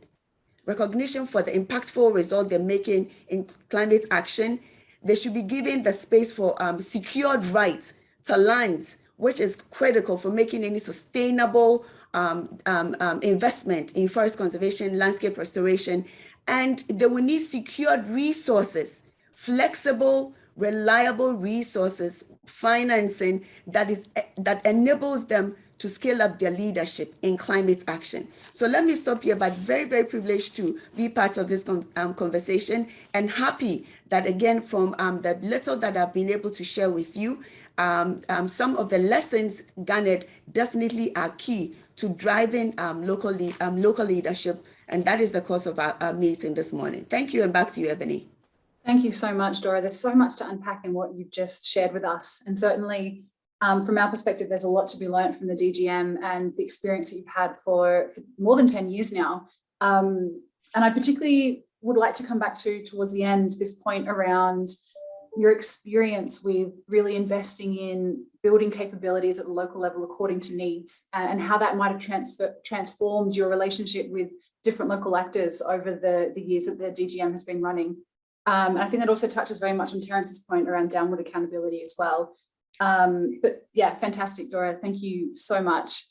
recognition for the impactful result they're making in climate action. They should be given the space for um, secured rights to lands which is critical for making any sustainable um, um, um, investment in forest conservation landscape restoration. And they will need secured resources flexible reliable resources, financing that is that enables them to scale up their leadership in climate action. So let me stop here, but very, very privileged to be part of this um, conversation and happy that again, from um, the little that I've been able to share with you, um, um some of the lessons garnered definitely are key to driving um, local, um, local leadership. And that is the cause of our, our meeting this morning. Thank you and back to you, Ebony. Thank you so much, Dora. There's so much to unpack in what you've just shared with us. And certainly um, from our perspective, there's a lot to be learned from the DGM and the experience that you've had for, for more than 10 years now. Um, and I particularly would like to come back to towards the end, this point around your experience with really investing in building capabilities at the local level according to needs and how that might have transfer, transformed your relationship with different local actors over the, the years that the DGM has been running. Um, and I think that also touches very much on Terence's point around downward accountability as well. Um, but yeah, fantastic, Dora. Thank you so much.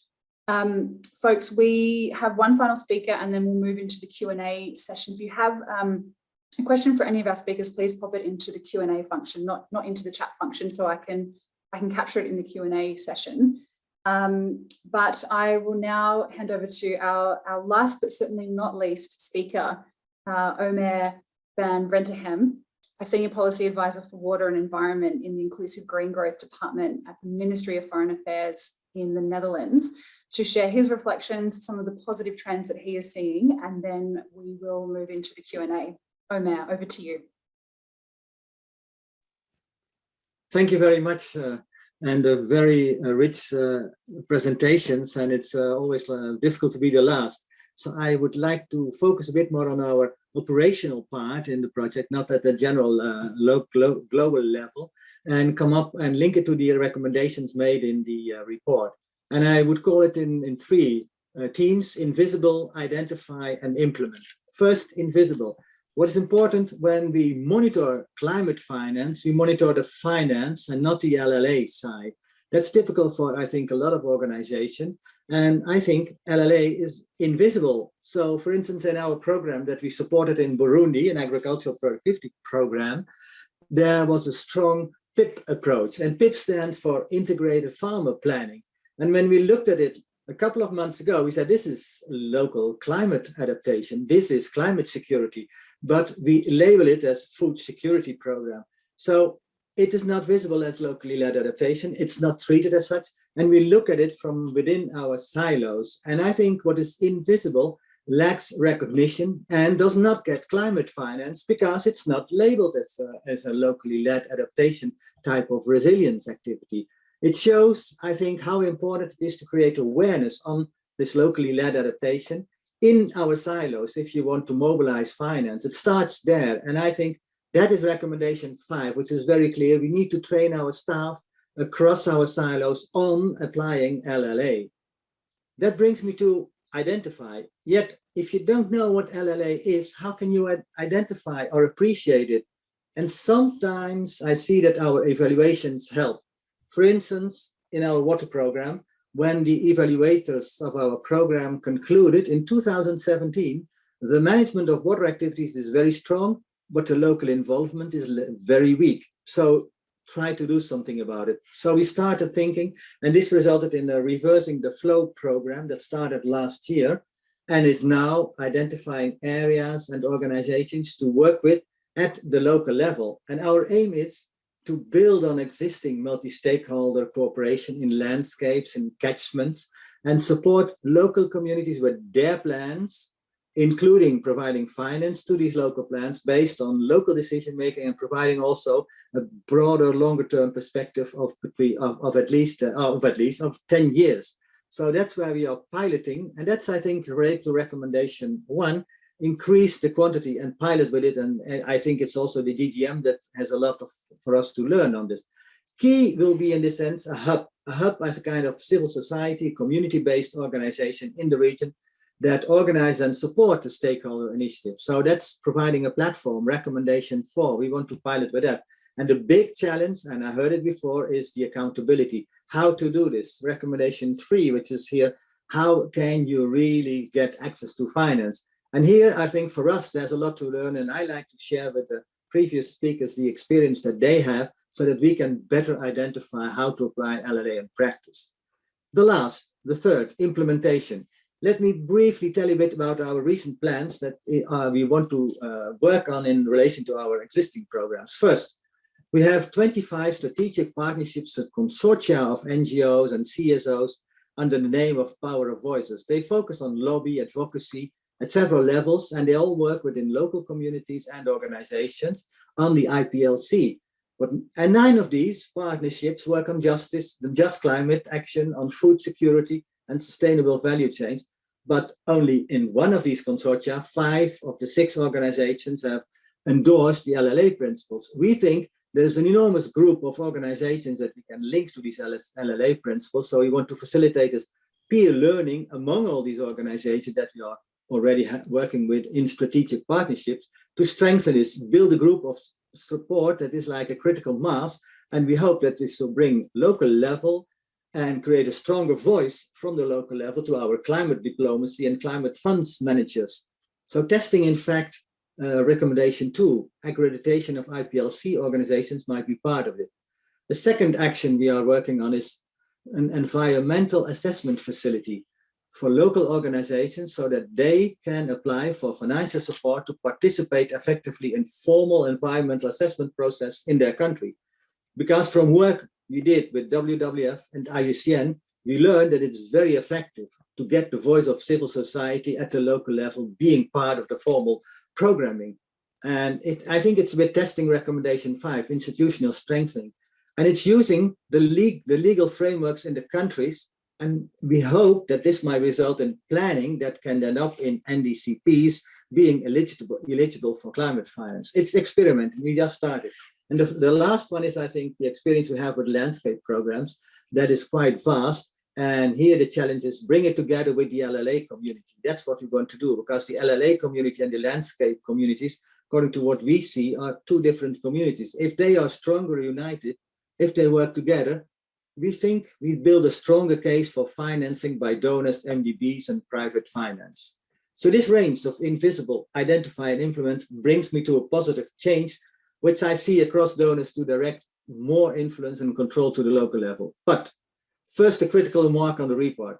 Um, folks, we have one final speaker and then we'll move into the Q&A session. If you have um, a question for any of our speakers, please pop it into the Q&A function, not, not into the chat function, so I can, I can capture it in the Q&A session. Um, but I will now hand over to our, our last but certainly not least speaker, uh, Omer Van Renterghem, a Senior Policy Advisor for Water and Environment in the Inclusive Green Growth Department at the Ministry of Foreign Affairs in the Netherlands, to share his reflections, some of the positive trends that he is seeing, and then we will move into the Q&A. Omer, over to you. Thank you very much, uh, and a very uh, rich uh, presentations, and it's uh, always uh, difficult to be the last. So I would like to focus a bit more on our operational part in the project, not at the general uh, low, glo global level, and come up and link it to the recommendations made in the uh, report. And I would call it in, in three uh, teams, invisible, identify, and implement. First, invisible. What is important when we monitor climate finance, we monitor the finance and not the LLA side. That's typical for, I think, a lot of organizations. And I think LLA is invisible. So for instance, in our program that we supported in Burundi, an agricultural productivity program, there was a strong PIP approach. And PIP stands for Integrated Farmer Planning. And when we looked at it a couple of months ago, we said, this is local climate adaptation. This is climate security, but we label it as food security program. So it is not visible as locally led adaptation. It's not treated as such. And we look at it from within our silos. And I think what is invisible lacks recognition and does not get climate finance because it's not labeled as a, as a locally led adaptation type of resilience activity. It shows, I think, how important it is to create awareness on this locally led adaptation in our silos if you want to mobilize finance. It starts there. And I think that is recommendation five, which is very clear. We need to train our staff across our silos on applying LLA. That brings me to identify. Yet, if you don't know what LLA is, how can you identify or appreciate it? And sometimes I see that our evaluations help. For instance, in our water program, when the evaluators of our program concluded in 2017, the management of water activities is very strong, but the local involvement is very weak. So try to do something about it. So we started thinking, and this resulted in a reversing the flow program that started last year and is now identifying areas and organizations to work with at the local level. And our aim is to build on existing multi-stakeholder cooperation in landscapes and catchments and support local communities with their plans including providing finance to these local plans based on local decision making and providing also a broader longer term perspective of between of, of at least uh, of at least of 10 years. So that's where we are piloting and that's i think related to recommendation. One increase the quantity and pilot with it and, and i think it's also the dgm that has a lot of for us to learn on this. Key will be in this sense a hub a hub as a kind of civil society community-based organization in the region that organize and support the stakeholder initiative. So that's providing a platform, recommendation four. We want to pilot with that. And the big challenge, and I heard it before, is the accountability. How to do this? Recommendation three, which is here, how can you really get access to finance? And here, I think for us, there's a lot to learn, and I like to share with the previous speakers the experience that they have so that we can better identify how to apply LLA in practice. The last, the third, implementation. Let me briefly tell you a bit about our recent plans that uh, we want to uh, work on in relation to our existing programs. First, we have 25 strategic partnerships and consortia of NGOs and CSOs under the name of Power of Voices. They focus on lobby advocacy at several levels, and they all work within local communities and organizations on the IPLC. But, and nine of these partnerships work on justice, the just climate action, on food security, and sustainable value chains. But only in one of these consortia, five of the six organizations have endorsed the LLA principles. We think there's an enormous group of organizations that we can link to these LLA principles. So we want to facilitate this peer learning among all these organizations that we are already working with in strategic partnerships to strengthen this, build a group of support that is like a critical mass. And we hope that this will bring local level and create a stronger voice from the local level to our climate diplomacy and climate funds managers. So testing, in fact, uh, recommendation two, accreditation of IPLC organizations might be part of it. The second action we are working on is an environmental assessment facility for local organizations so that they can apply for financial support to participate effectively in formal environmental assessment process in their country. Because from work we did with WWF and IUCN, we learned that it's very effective to get the voice of civil society at the local level being part of the formal programming. And it, I think it's with testing recommendation five, institutional strengthening. And it's using the, le the legal frameworks in the countries. And we hope that this might result in planning that can end up in NDCPs being eligible, eligible for climate finance. It's experiment, we just started. And the, the last one is, I think, the experience we have with landscape programs that is quite vast. And here the challenge is bring it together with the LLA community. That's what we want to do because the LLA community and the landscape communities, according to what we see, are two different communities. If they are stronger united, if they work together, we think we build a stronger case for financing by donors, MDBs, and private finance. So this range of invisible, identify and implement brings me to a positive change which I see across donors to direct more influence and control to the local level. But first, a critical remark on the report.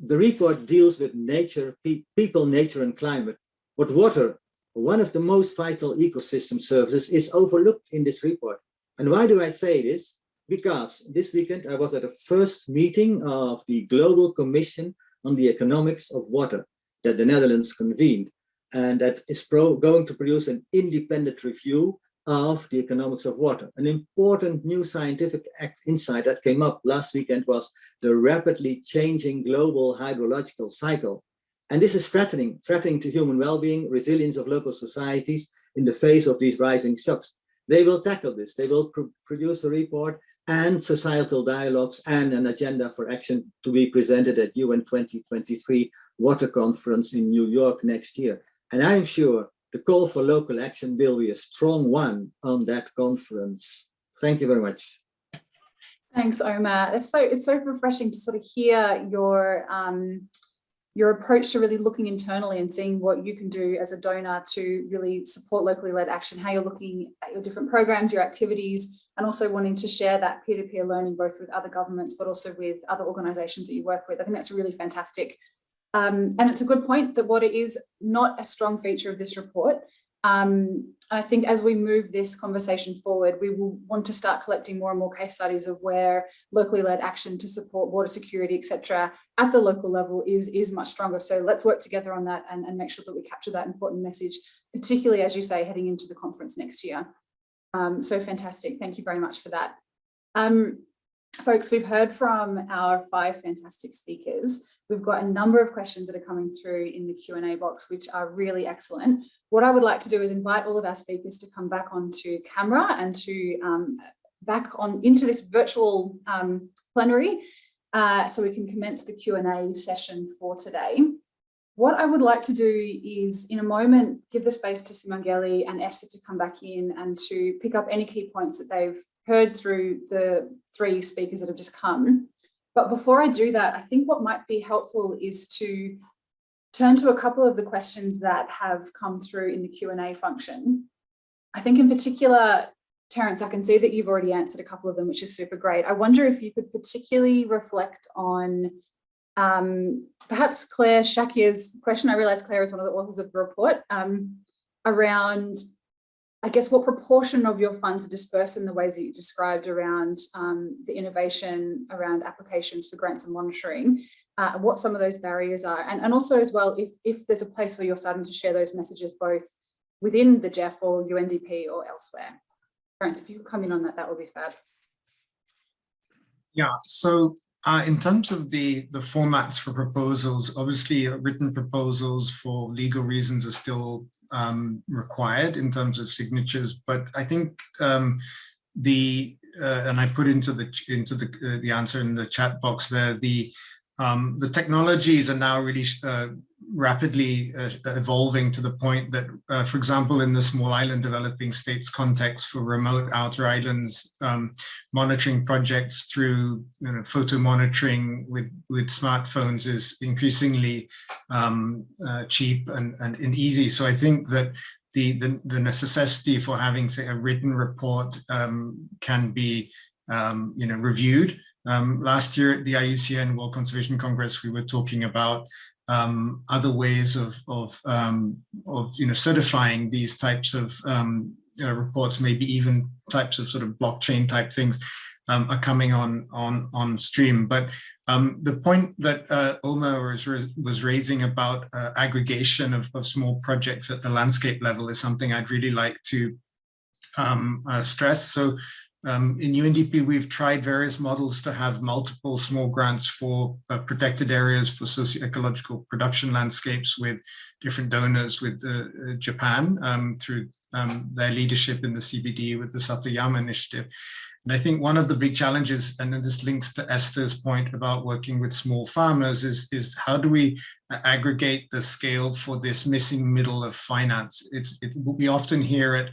The report deals with nature, pe people, nature, and climate. But water, one of the most vital ecosystem services, is overlooked in this report. And why do I say this? Because this weekend I was at the first meeting of the Global Commission on the Economics of Water that the Netherlands convened. And that is going to produce an independent review of the economics of water. An important new scientific insight that came up last weekend was the rapidly changing global hydrological cycle. And this is threatening, threatening to human well-being, resilience of local societies in the face of these rising shocks. They will tackle this. They will pr produce a report and societal dialogues and an agenda for action to be presented at UN 2023 Water Conference in New York next year. And I'm sure the call for local action will be a strong one on that conference. Thank you very much. Thanks, Omer. It's so it's so refreshing to sort of hear your um, your approach to really looking internally and seeing what you can do as a donor to really support locally led action, how you're looking at your different programs, your activities, and also wanting to share that peer-to-peer -peer learning both with other governments, but also with other organizations that you work with. I think that's a really fantastic. Um, and it's a good point that water is not a strong feature of this report. Um, I think as we move this conversation forward, we will want to start collecting more and more case studies of where locally led action to support water security, etc., at the local level is, is much stronger. So let's work together on that and, and make sure that we capture that important message, particularly as you say, heading into the conference next year. Um, so fantastic. Thank you very much for that. Um, folks, we've heard from our five fantastic speakers. We've got a number of questions that are coming through in the Q&A box, which are really excellent. What I would like to do is invite all of our speakers to come back onto camera and to um, back on into this virtual um, plenary uh, so we can commence the Q&A session for today. What I would like to do is in a moment, give the space to Simangele and Esther to come back in and to pick up any key points that they've heard through the three speakers that have just come. But before I do that, I think what might be helpful is to turn to a couple of the questions that have come through in the Q&A function. I think in particular, Terence, I can see that you've already answered a couple of them, which is super great. I wonder if you could particularly reflect on um, perhaps Clare Shakya's question. I realize Clare is one of the authors of the report um, around I guess what proportion of your funds are dispersed in the ways that you described around um, the innovation around applications for grants and monitoring, uh, what some of those barriers are, and, and also as well, if, if there's a place where you're starting to share those messages both within the GEF or UNDP or elsewhere. Terence, if you could come in on that, that would be fab. Yeah, so uh, in terms of the, the formats for proposals, obviously uh, written proposals for legal reasons are still um, required in terms of signatures, but I think um, the, uh, and I put into the into the uh, the answer in the chat box there, the um, the technologies are now really uh, rapidly uh, evolving to the point that, uh, for example, in the small island developing states context for remote outer islands, um, monitoring projects through you know, photo monitoring with, with smartphones is increasingly um, uh, cheap and, and, and easy. So I think that the, the, the necessity for having, say, a written report um, can be um, you know, reviewed. Um, last year at the IUCN World Conservation Congress, we were talking about um, other ways of of um, of you know certifying these types of um, uh, reports, maybe even types of sort of blockchain type things um, are coming on on on stream. But um, the point that uh, Omer was was raising about uh, aggregation of, of small projects at the landscape level is something I'd really like to um, uh, stress. So um, in UNDP, we've tried various models to have multiple small grants for uh, protected areas for socio-ecological production landscapes with different donors with uh, uh, Japan um, through um, their leadership in the CBD with the Satoyama initiative. And I think one of the big challenges, and then this links to Esther's point about working with small farmers, is, is how do we uh, aggregate the scale for this missing middle of finance? It's, it, we often hear it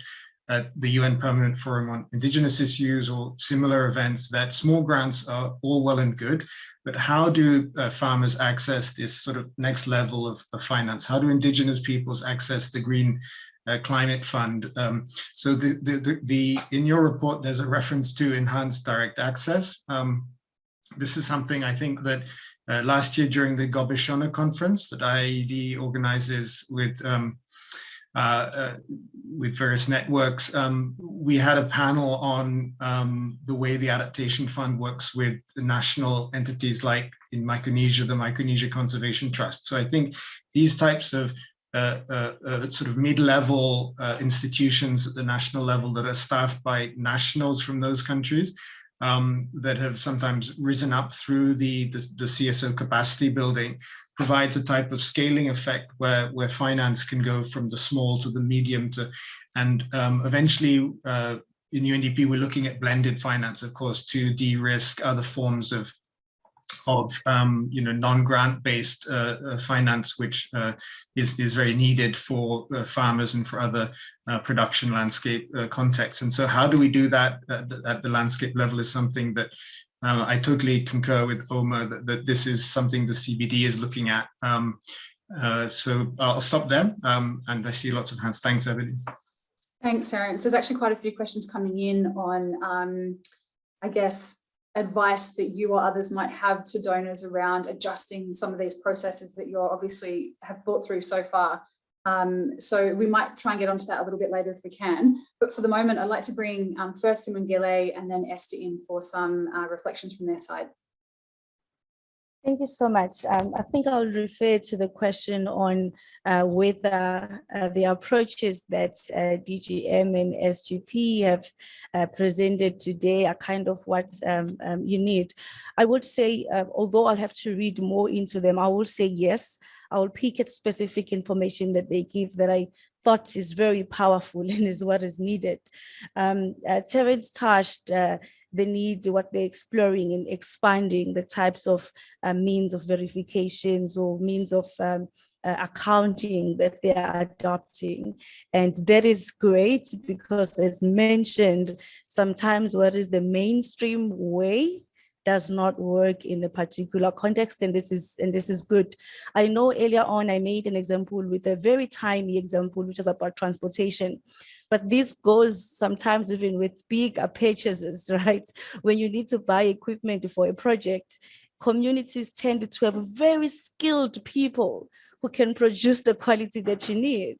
at the UN Permanent Forum on Indigenous Issues or similar events that small grants are all well and good, but how do uh, farmers access this sort of next level of, of, finance? How do Indigenous peoples access the green uh, climate fund. Um, so the, the, the, the, in your report, there's a reference to enhanced direct access. Um, this is something I think that uh, last year during the Gobeshona conference that IIED organizes with um, with various networks, um, we had a panel on um, the way the Adaptation Fund works with national entities like in Micronesia, the Micronesia Conservation Trust. So I think these types of uh, uh, uh, sort of mid-level uh, institutions at the national level that are staffed by nationals from those countries um, that have sometimes risen up through the, the, the, CSO capacity building provides a type of scaling effect where, where finance can go from the small to the medium to, and um, eventually uh, in UNDP, we're looking at blended finance, of course, to de-risk other forms of of um, you know non-grant based uh, uh, finance, which uh, is is very needed for uh, farmers and for other uh, production landscape uh, contexts. And so, how do we do that at the, at the landscape level is something that I totally concur with Omer that, that, this is something the CBD is looking at. Um, so I'll stop there, um, and I see lots of hands. Thanks, everybody. Thanks, Aaron. So There's actually quite a few questions coming in on, um, I guess, advice that you or others might have to donors around adjusting some of these processes that you're obviously have thought through so far. Um, so we might try and get onto that a little bit later if we can. But for the moment, I'd like to bring um, first Simangele and then Esther in for some uh, reflections from their side. Thank you so much. Um, I think I'll refer to the question on uh, whether uh, the approaches that uh, DGM and SGP have uh, presented today are kind of what um, um, you need. I would say, uh, although I'll have to read more into them, I will say yes, I will pick at specific information that they give that I thought is very powerful and is what is needed. Um, uh, Terence touched the need, what they're exploring and expanding the types of uh, means of verifications or means of um, uh, accounting that they are adopting. And that is great because as mentioned, sometimes what is the mainstream way does not work in a particular context and this is and this is good i know earlier on i made an example with a very tiny example which is about transportation but this goes sometimes even with bigger uh, purchases right? When you need to buy equipment for a project communities tend to have very skilled people who can produce the quality that you need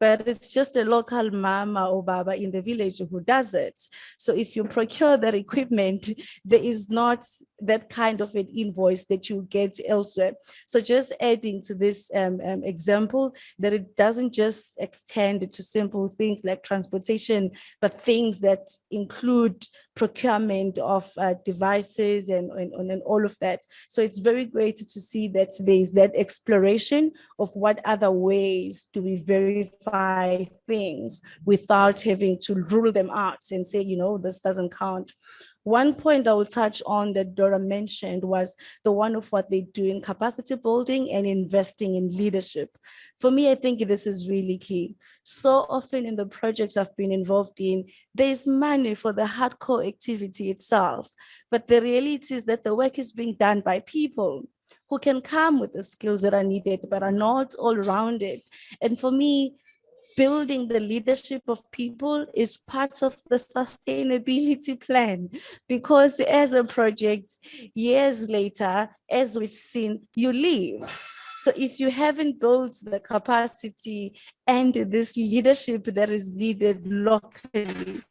but it's just a local mama or baba in the village who does it. So if you procure that equipment, there is not that kind of an invoice that you get elsewhere. So just adding to this um, um, example that it doesn't just extend to simple things like transportation, but things that include procurement of uh, devices and, and, and all of that. So it's very great to see that there's that exploration of what other ways do we verify things without having to rule them out and say, you know, this doesn't count. One point I will touch on that Dora mentioned was the one of what they do in capacity building and investing in leadership. For me, I think this is really key. So often in the projects I've been involved in, there's money for the hardcore activity itself. But the reality is that the work is being done by people who can come with the skills that are needed, but are not all rounded. And for me, building the leadership of people is part of the sustainability plan because as a project years later as we've seen you leave so if you haven't built the capacity and this leadership that is needed locally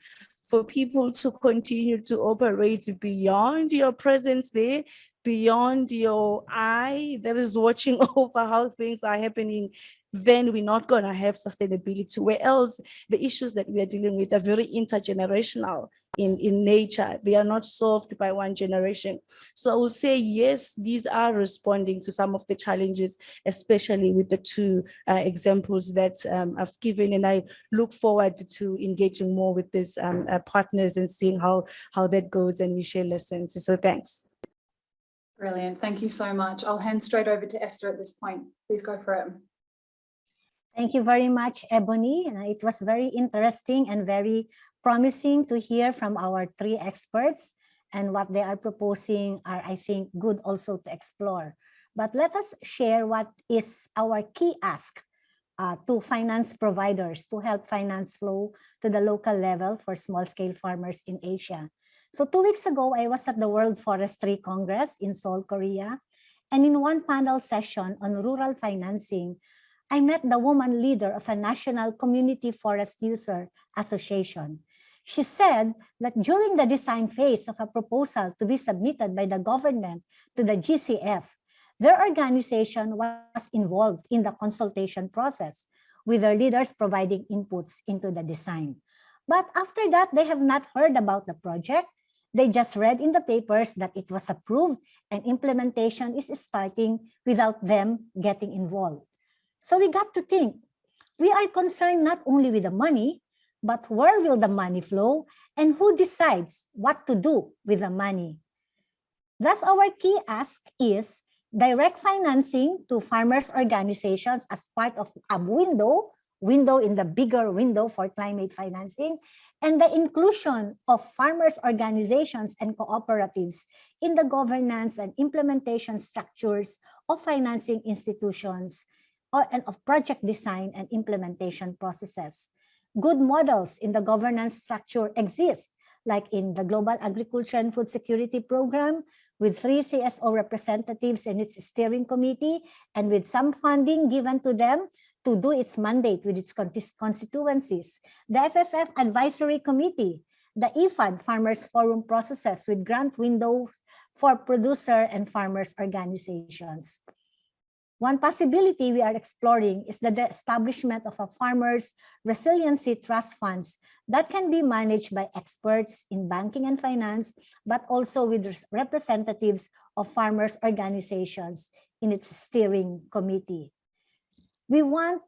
for people to continue to operate beyond your presence there, beyond your eye that is watching over how things are happening then we're not going to have sustainability. Where else the issues that we are dealing with are very intergenerational in, in nature. They are not solved by one generation. So I will say, yes, these are responding to some of the challenges, especially with the two uh, examples that um, I've given. And I look forward to engaging more with these um, uh, partners and seeing how, how that goes and we share lessons. So thanks. Brilliant. Thank you so much. I'll hand straight over to Esther at this point. Please go for it. Thank you very much, Ebony. It was very interesting and very promising to hear from our three experts and what they are proposing are, I think, good also to explore. But let us share what is our key ask uh, to finance providers to help finance flow to the local level for small scale farmers in Asia. So two weeks ago, I was at the World Forestry Congress in Seoul, Korea. And in one panel session on rural financing, I met the woman leader of a national community forest user association. She said that during the design phase of a proposal to be submitted by the government to the GCF, their organization was involved in the consultation process, with their leaders providing inputs into the design. But after that, they have not heard about the project. They just read in the papers that it was approved and implementation is starting without them getting involved. So we got to think, we are concerned not only with the money, but where will the money flow and who decides what to do with the money? Thus, our key ask is direct financing to farmers organizations as part of a window, window in the bigger window for climate financing, and the inclusion of farmers organizations and cooperatives in the governance and implementation structures of financing institutions uh, and of project design and implementation processes. Good models in the governance structure exist, like in the Global Agriculture and Food Security Program, with three CSO representatives in its steering committee, and with some funding given to them to do its mandate with its constituencies. The FFF Advisory Committee, the IFAD Farmers Forum processes with grant windows for producer and farmers organizations. One possibility we are exploring is the establishment of a farmers resiliency trust funds that can be managed by experts in banking and finance, but also with representatives of farmers organizations in its steering committee. We want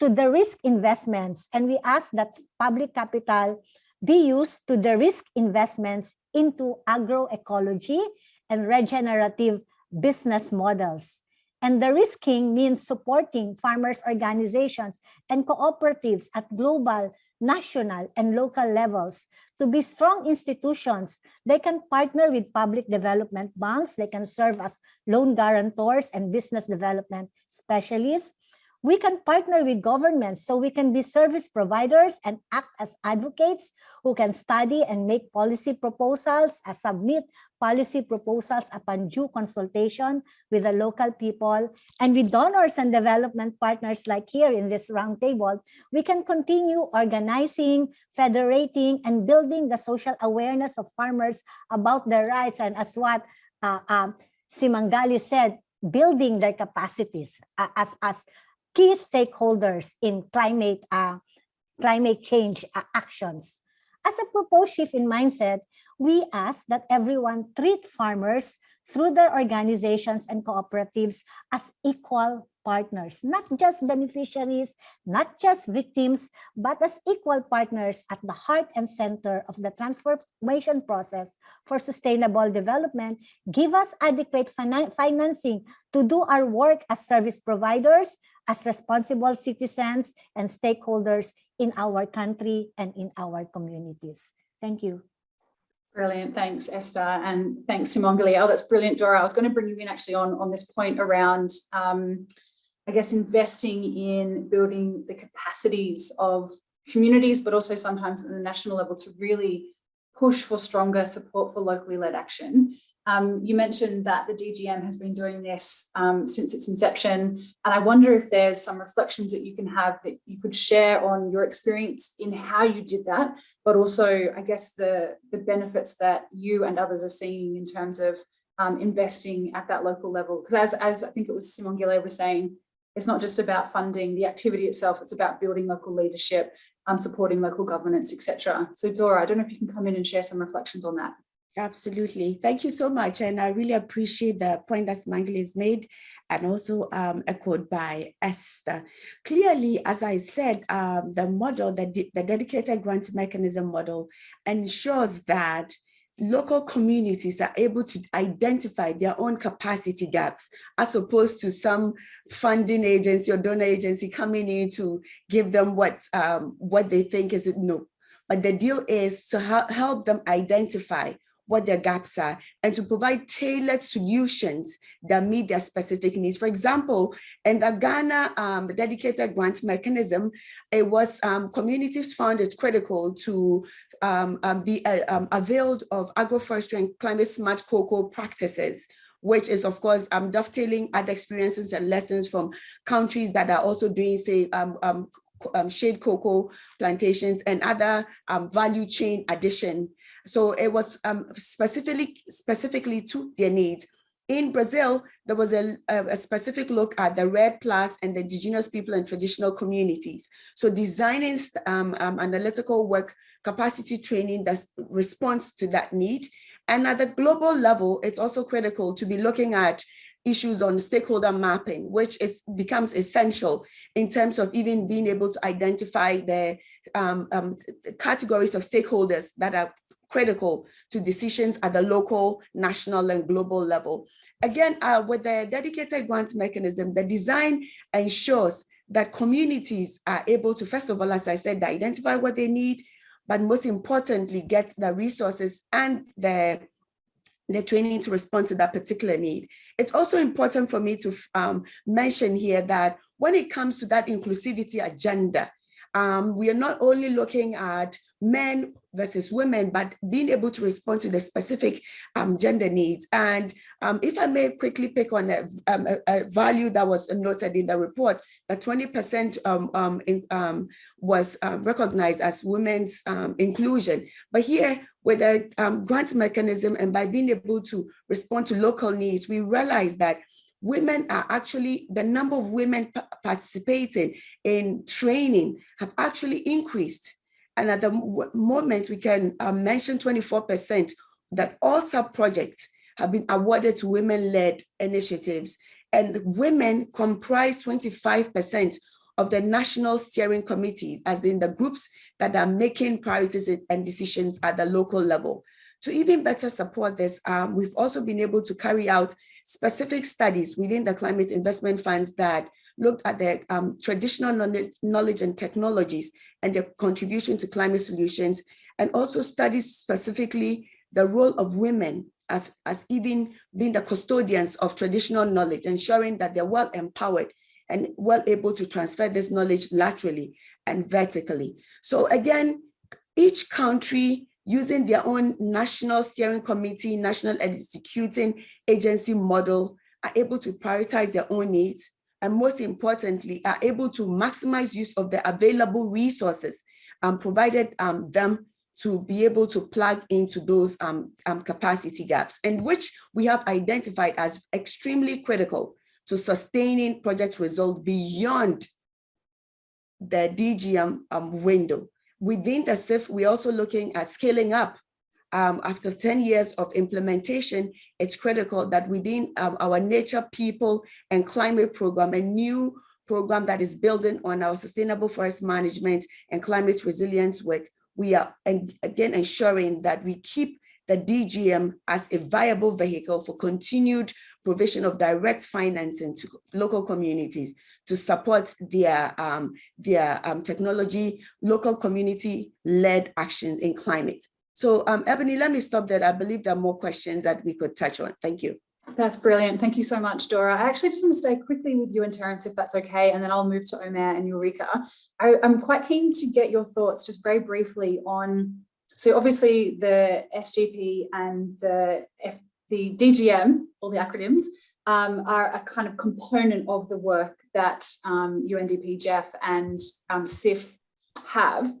to de-risk investments and we ask that public capital be used to de-risk investments into agroecology and regenerative business models and de-risking means supporting farmers organizations and cooperatives at global, national, and local levels to be strong institutions. They can partner with public development banks. They can serve as loan guarantors and business development specialists. We can partner with governments so we can be service providers and act as advocates who can study and make policy proposals, and submit policy proposals upon due consultation with the local people. And with donors and development partners like here in this roundtable, we can continue organizing, federating, and building the social awareness of farmers about their rights. And as what uh, uh, Simangele said, building their capacities uh, as, as key stakeholders in climate, uh, climate change uh, actions. As a proposed shift in mindset, we ask that everyone treat farmers through their organizations and cooperatives as equal partners, not just beneficiaries, not just victims, but as equal partners at the heart and center of the transformation process for sustainable development, give us adequate financing to do our work as service providers, as responsible citizens and stakeholders in our country and in our communities. Thank you. Brilliant. Thanks, Esther. And thanks, Simangele. Oh, that's brilliant, Dora. I was going to bring you in actually on, on this point around, um, I guess, investing in building the capacities of communities, but also sometimes at the national level to really push for stronger support for locally led action. Um, you mentioned that the DGM has been doing this um, since its inception, and I wonder if there's some reflections that you can have that you could share on your experience in how you did that, but also, I guess, the, the benefits that you and others are seeing in terms of um, investing at that local level. Because as, as I think it was Simangele was saying, it's not just about funding the activity itself, it's about building local leadership, um, supporting local governance, etc. So Dora, I don't know if you can come in and share some reflections on that. Absolutely. Thank you so much. And I really appreciate the point that Mangle has made and also um, echoed by Esther. Clearly, as I said, um, the model, the, the dedicated grant mechanism model ensures that local communities are able to identify their own capacity gaps as opposed to some funding agency or donor agency coming in to give them what um, what they think is no. But the deal is to help them identify what their gaps are and to provide tailored solutions that meet their specific needs. For example, in the Ghana um, dedicated grant mechanism, it was um, communities found it critical to um, um be uh, um, availed of agroforestry and climate smart cocoa practices which is of course um, dovetailing other experiences and lessons from countries that are also doing say um, um, shade cocoa plantations and other value chain addition. So it was um, specifically specifically to their needs. In Brazil, there was a, a, specific look at the REDD Plus and the indigenous people and traditional communities. So designing um, um, analytical work, capacity training that responds to that need. And at the global level, it's also critical to be looking at issues on stakeholder mapping, which is becomes essential in terms of even being able to identify the um, um, categories of stakeholders that are critical to decisions at the local, national, and global level. Again, uh, with the dedicated grant mechanism, the design ensures that communities are able to, first of all, as I said, identify what they need, but most importantly, get the resources and the the training to respond to that particular need. It's also important for me to um, mention here that when it comes to that inclusivity agenda, um, we are not only looking at men versus women, but being able to respond to the specific um, gender needs. And um, if I may quickly pick on a, um, a, a, value that was noted in the report, that 20% um, um, was recognized as women's inclusion. But here, with a grant mechanism and by being able to respond to local needs, we realize that women are actually, the number of women participating in training have actually increased. And at the moment, we can uh, mention 24% that all sub-projects have been awarded to women-led initiatives. And women comprise 25% of the national steering committees, as in the groups that are making priorities and decisions at the local level. To even better support this, um, we've also been able to carry out specific studies within the climate investment funds that looked at the um, traditional knowledge and technologies and their contribution to climate solutions, and also studies specifically the role of women as, as even being the custodians of traditional knowledge, ensuring that they're well empowered and well able to transfer this knowledge laterally and vertically. So again, each country using their own national steering committee, national executing agency model, are able to prioritize their own needs, and most importantly, are able to maximize use of the available resources um, provided um, them to be able to plug into those um, um, capacity gaps, and which we have identified as extremely critical to sustaining project results beyond the DGM um, window. Within the CIF, we're also looking at scaling up. Um, after 10 years of implementation, it's critical that within um, our nature, people, and climate program, a new program that is building on our sustainable forest management and climate resilience work, we are again ensuring that we keep the DGM as a viable vehicle for continued provision of direct financing to local communities to support their, um, their um, technology, local community-led actions in climate. So um, Ebony, let me stop there. I believe there are more questions that we could touch on. Thank you. That's brilliant. Thank you so much, Dora. I actually just want to stay quickly with you and Terence, if that's okay, and then I'll move to Omer and Ulrika. I, am quite keen to get your thoughts just very briefly on, so obviously the SGP and the, F, the DGM, all the acronyms, um, are a kind of component of the work that um, UNDP, GEF and um, CIF have.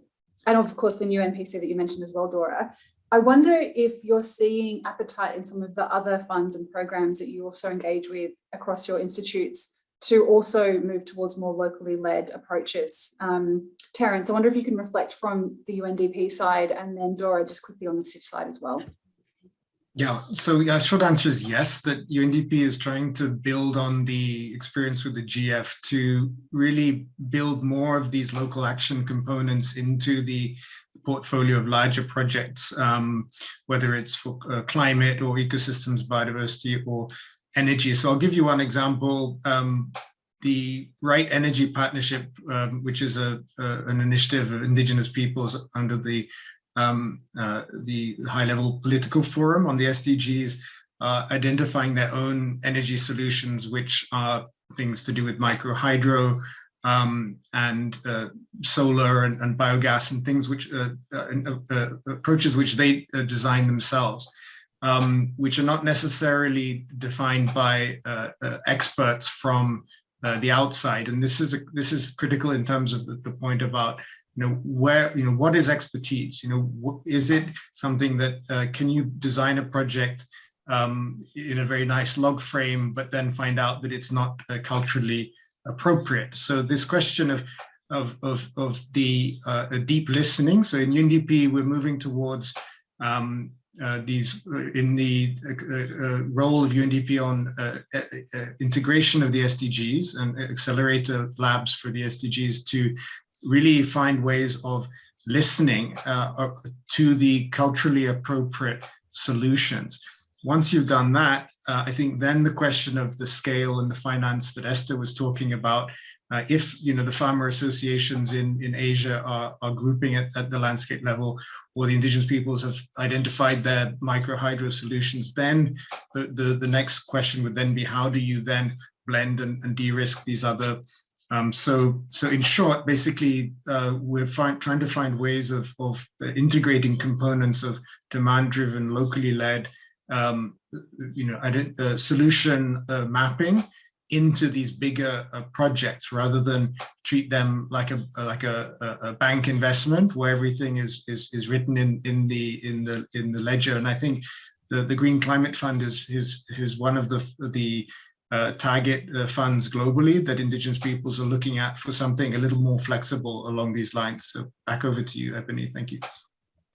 And of course, the new NPC that you mentioned as well, Dora. I wonder if you're seeing appetite in some of the other funds and programs that you also engage with across your institutes to also move towards more locally led approaches. Um, Terence, I wonder if you can reflect from the UNDP side and then Dora just quickly on the CIF side as well. Yeah, so yeah, short answer is yes, that UNDP is trying to build on the experience with the GEF to really build more of these local action components into the portfolio of larger projects, um, whether it's for uh, climate or ecosystems, biodiversity or energy. So I'll give you one example. Um, the Right Energy Partnership, um, which is a, a, an initiative of indigenous peoples under the um, uh, the high-level political forum on the SDGs, uh, identifying their own energy solutions, which are things to do with micro hydro um, and uh, solar and, and, biogas and things which uh, uh, approaches which they design themselves. Um, which are not necessarily defined by experts from uh, the outside. And this is a, this is critical in terms of the, the point about you know where you know what is expertise. You know, is it something that uh, can you design a project um, in a very nice log frame, but then find out that it's not uh, culturally appropriate. So this question of of of, of the uh, deep listening. So in UNDP, we're moving towards um, uh, these uh, in the uh, role of UNDP on integration of the SDGs and accelerator labs for the SDGs to really find ways of listening to the culturally appropriate solutions. Once you've done that, I think then the question of the scale and the finance that Esther was talking about uh, if you know the farmer associations in in Asia are, are grouping it at the landscape level, or the indigenous peoples have identified their micro hydro solutions, then the, the, the next question would then be how do you then blend and, and de-risk these other um, so, so in short, basically, uh, we're trying to find ways of, of integrating components of demand-driven, locally led, um, you know, uh, solution uh, mapping into these bigger uh, projects rather than treat them like a like a, a, bank investment where everything is is is written in in the in the in the ledger. And i think the the green climate fund is is is one of the the uh, target uh, funds globally that indigenous peoples are looking at for something a little more flexible along these lines so back over to you ebony thank you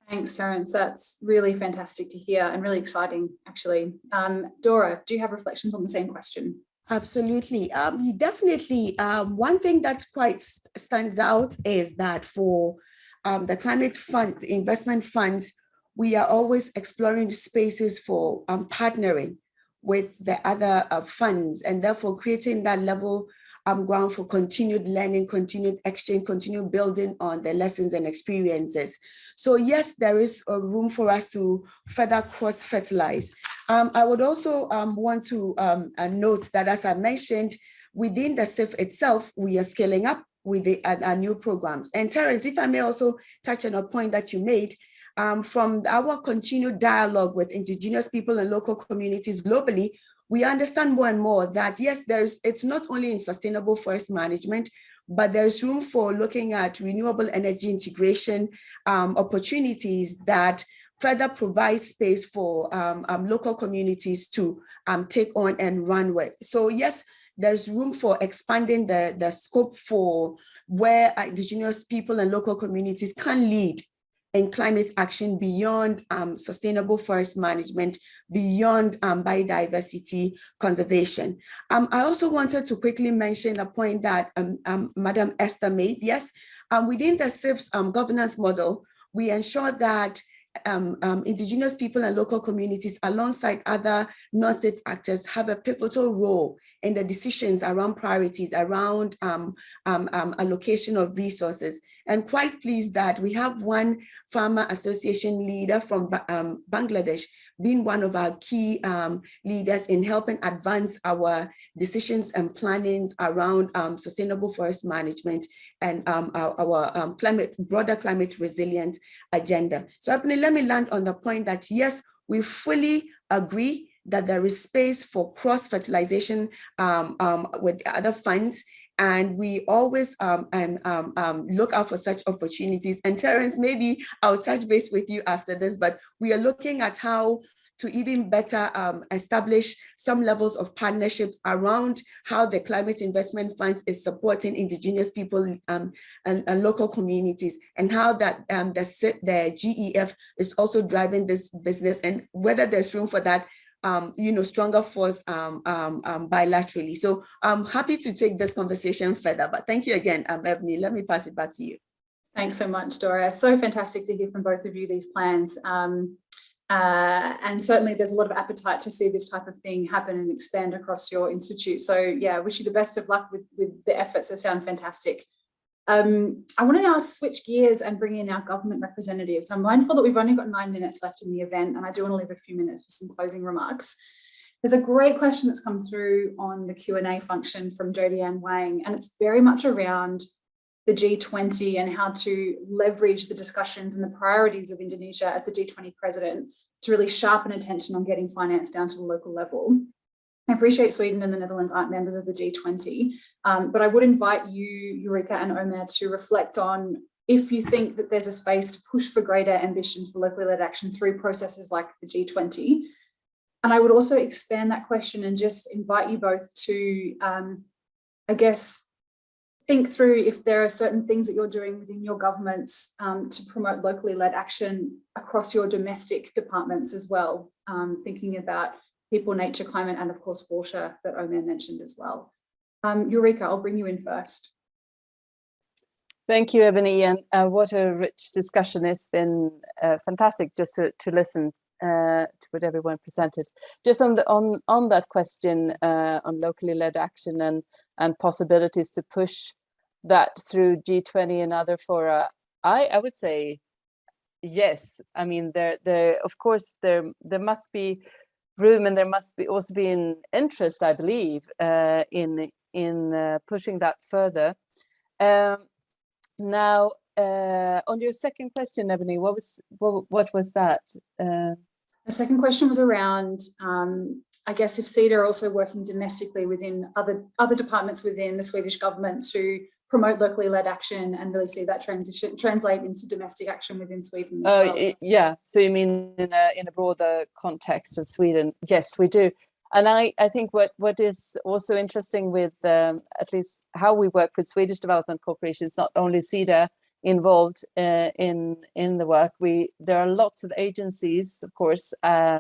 Thanks, Terence. That's really fantastic to hear and really exciting, actually. Um, Dora, do you have reflections on the same question? Absolutely. Um, definitely. Um, one thing that quite stands out is that for um, the climate fund, investment funds, we are always exploring spaces for um, partnering with the other uh, funds and therefore creating that level um, ground for continued learning, continued exchange, continued building on the lessons and experiences. So yes, there is a room for us to further cross-fertilize. Um, I would also um, want to um, uh, note that as I mentioned, within the CIF itself, we are scaling up with the uh, our new programs. And Terence, if I may also touch on a point that you made, um, from our continued dialogue with indigenous people and local communities globally, we understand more and more that yes, there's it's not only in sustainable forest management, but there's room for looking at renewable energy integration um, opportunities that further provide space for um, um, local communities to um, take on and run with. So yes, there's room for expanding the, the scope for where indigenous people and local communities can lead in climate action beyond um, sustainable forest management, beyond um, biodiversity conservation. Um, I also wanted to quickly mention a point that um, um, Madam Esther made. Yes, um, within the CIF's governance model, we ensure that um, um, indigenous people and local communities alongside other non-state actors have a pivotal role in the decisions around priorities, around um, um, um allocation of resources. And quite pleased that we have one farmer association leader from um, Bangladesh being one of our key um, leaders in helping advance our decisions and plannings around um, sustainable forest management and um, our, our um, climate, broader climate resilience agenda. So let me land on the point that yes, we fully agree that there is space for cross-fertilization um, um, with other funds and we always um, and, um, um, look out for such opportunities. And Terence, maybe I'll touch base with you after this, but we are looking at how to even better um, establish some levels of partnerships around how the climate investment Fund is supporting indigenous people um, and, and, local communities and how that um, the, the GEF is also driving this business and whether there's room for that um, you know, stronger force um, um, um, bilaterally. So I'm happy to take this conversation further, but thank you again, um, Ebony. Let me pass it back to you. Thanks so much, Dora. So fantastic to hear from both of you these plans. Um, uh, and certainly there's a lot of appetite to see this type of thing happen and expand across your institute. So yeah, wish you the best of luck with, with the efforts. They sound fantastic. Um, I want to now switch gears and bring in our government representatives. I'm mindful that we've only got nine minutes left in the event and I do want to leave a few minutes for some closing remarks. There's a great question that's come through on the Q&A function from Jodie Ann Wang, and it's very much around the G20 and how to leverage the discussions and the priorities of Indonesia as the G20 president to really sharpen attention on getting finance down to the local level. I appreciate Sweden and the Netherlands aren't members of the G20, um, but I would invite you, Ulrika and Omer, to reflect on if you think that there's a space to push for greater ambition for locally led action through processes like the G20. And I would also expand that question and just invite you both to, um, I guess, think through if there are certain things that you're doing within your governments um, to promote locally led action across your domestic departments as well, um, thinking about people, nature, climate, and of course water that Omer mentioned as well. Um, Ulrika, I'll bring you in first. Thank you, Ebony, and uh, what a rich discussion. It's been uh, fantastic just to, to listen uh, to what everyone presented. Just on the on on that question uh, on locally led action and and possibilities to push that through G20 and other fora, I I would say yes. I mean, there there of course there there must be room and there must be also be an interest, I believe, uh, in in uh, pushing that further. Um, now, uh, on your second question, Ebony, what was what, what was that? Uh, the second question was around, um, I guess, if Sida are also working domestically within other other departments within the Swedish government to promote locally led action and really see that transition translate into domestic action within Sweden. Oh, well. yeah. So you mean in a in a broader context of Sweden? Yes, we do. And I, I think what, what is also interesting with um, at least how we work with Swedish Development Cooperation is not only Sida, involved uh, in in the work. We there are lots of agencies, of course, uh,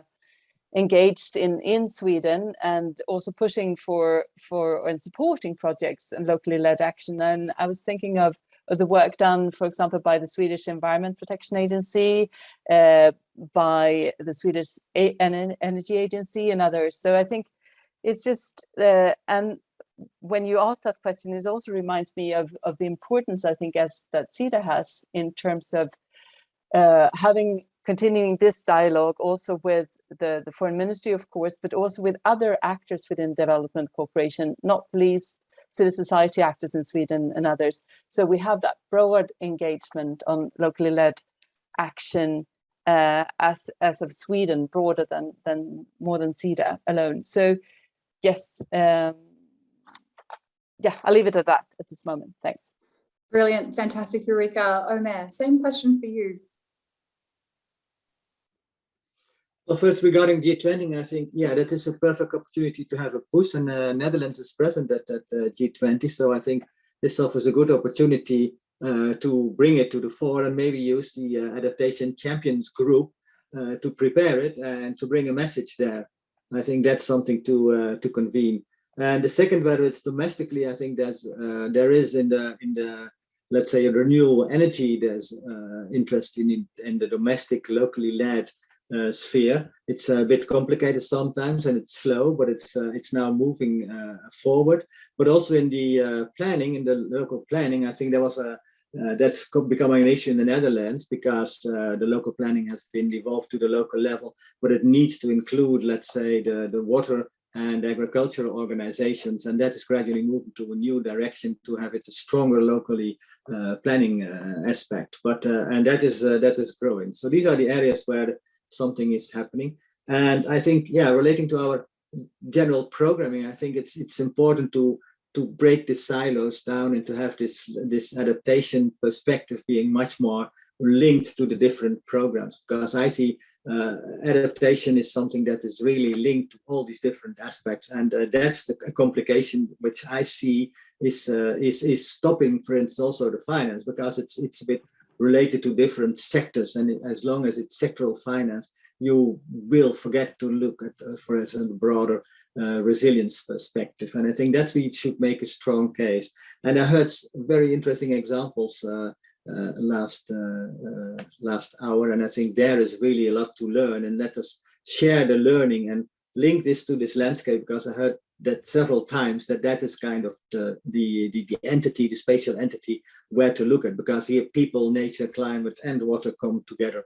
engaged in in Sweden and also pushing for for and supporting projects and locally led action. And I was thinking of, of the work done, for example, by the Swedish Environment Protection Agency, uh, by the Swedish a Energy Agency, and others. So I think it's just uh, and when you ask that question, it also reminds me of, of the importance, I think, as that Sida has in terms of uh, having continuing this dialogue also with the, the foreign ministry, of course, but also with other actors within development cooperation, not least civil society actors in Sweden and others. So we have that broad engagement on locally led action uh, as, as of Sweden, broader than, than more than Sida alone. So yes, um, yeah, I'll leave it at that at this moment. Thanks. Brilliant, fantastic, Ulrika. Omer, same question for you. Well, first regarding G20, I think, yeah, that is a perfect opportunity to have a push and uh, Netherlands is present at, at uh, G20. So I think this offers a good opportunity uh, to bring it to the fore and maybe use the uh, adaptation champions group uh, to prepare it and to bring a message there. I think that's something to uh, to convene. And the second, whether it's domestically, I think there's uh, there is in the in the let's say renewable energy, there's uh, interest in in the domestic, locally led uh, sphere. It's a bit complicated sometimes and it's slow, but it's uh, it's now moving uh, forward. But also in the uh, planning, in the local planning, I think there was a that's becoming an issue in the Netherlands because the local planning has been devolved to the local level, but it needs to include, let's say, the the water and agricultural organizations, and that is gradually moving to a new direction to have it a stronger locally uh, planning uh, aspect. But uh, and that is uh, that is growing. So these are the areas where something is happening. And I think, yeah, relating to our general programming, I think it's it's important to to break the silos down and to have this this adaptation perspective being much more linked to the different programs because I see uh, adaptation is something that is really linked to all these different aspects and uh, that's the complication which I see is uh, is is stopping for instance also the finance because it's it's a bit related to different sectors and as long as it's sectoral finance you will forget to look at uh, for instance the broader uh, resilience perspective. And I think that's you should make a strong case. And I heard very interesting examples uh, uh, last uh, uh, last hour and I think there is really a lot to learn and let us share the learning and link this to this landscape because I heard that several times that that is kind of the, the, the, the entity, the spatial entity where to look at because here people, nature, climate and water come together.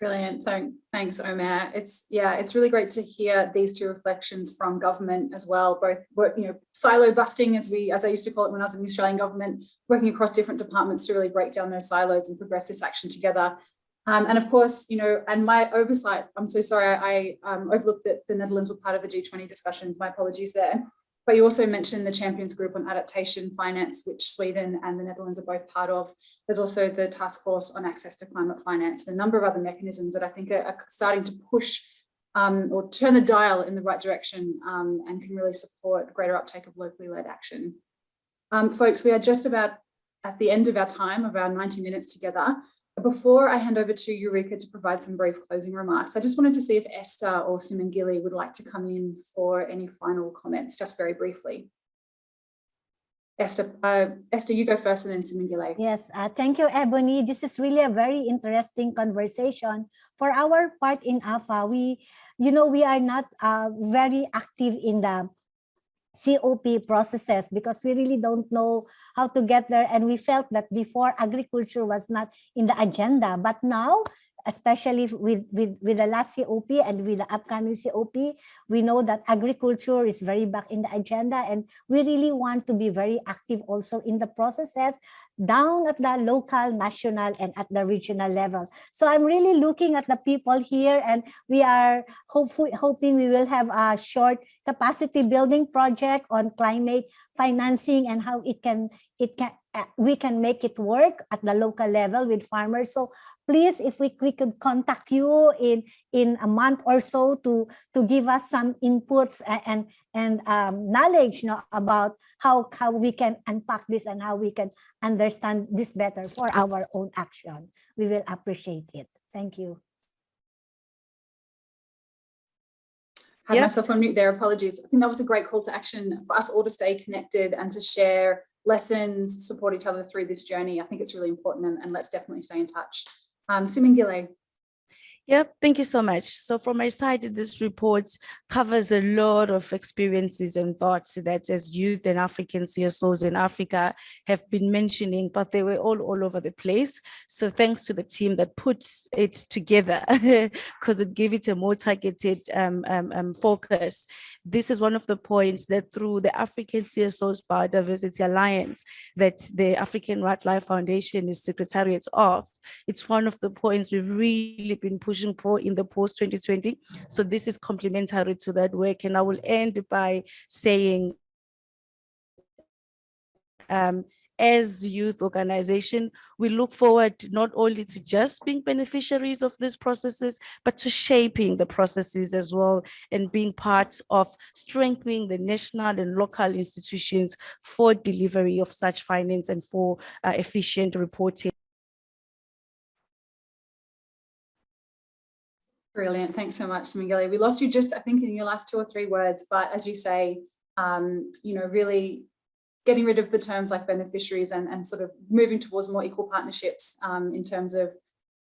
Brilliant. Thank, thanks, Omer. It's yeah, it's really great to hear these two reflections from government as well. Both you know, silo busting as we as I used to call it when I was in the Australian government, working across different departments to really break down those silos and progress this action together. Um, and of course, you know, and my oversight, I'm so sorry, I um, overlooked that the Netherlands were part of the G20 discussions. My apologies there. But you also mentioned the Champions Group on Adaptation Finance, which Sweden and the Netherlands are both part of. There's also the Task Force on Access to Climate Finance and a number of other mechanisms that I think are, are starting to push um, or turn the dial in the right direction um, and can really support greater uptake of locally led action. Um, folks, we are just about at the end of our time of our 90 minutes together. Before I hand over to Ulrika to provide some brief closing remarks, I just wanted to see if Esther or Simangele would like to come in for any final comments, just very briefly. Esther, uh, Esther, you go first and then Simangele. Yes, uh, thank you, Ebony. This is really a very interesting conversation. For our part in AFA, we, you know, we are not uh, very active in the COP processes because we really don't know how to get there. And we felt that before agriculture was not in the agenda, but now especially with, with, with the last COP and with the upcoming COP, we know that agriculture is very back in the agenda and we really want to be very active also in the processes down at the local, national, and at the regional level. So I'm really looking at the people here and we are hopefully hoping we will have a short capacity building project on climate financing and how it can it can uh, we can make it work at the local level with farmers so please if we, we could contact you in in a month or so to to give us some inputs and and um, knowledge you know, about how how we can unpack this and how we can understand this better for our own action. We will appreciate it. Thank you. Had yep. myself on mute there apologies. I think that was a great call to action for us all to stay connected and to share lessons support each other through this journey. I think it's really important and, and let's definitely stay in touch um, Simangele. Yep, thank you so much. So from my side, this report covers a lot of experiences and thoughts that as youth and African CSOs in Africa have been mentioning, but they were all all over the place. So thanks to the team that puts it together because it gave it a more targeted um, um, um, focus. This is one of the points that through the African CSOs Biodiversity Alliance that the African Wildlife Foundation is secretariat of, it's one of the points we've really been pushing Vision for in the post 2020. So this is complementary to that work. And I will end by saying, um, as youth organization, we look forward not only to just being beneficiaries of these processes, but to shaping the processes as well and being part of strengthening the national and local institutions for delivery of such finance and for uh, efficient reporting. Brilliant. Thanks so much, Miguel. We lost you just, I think, in your last two or three words, but as you say, um, you know, really getting rid of the terms like beneficiaries and, and sort of moving towards more equal partnerships um, in terms of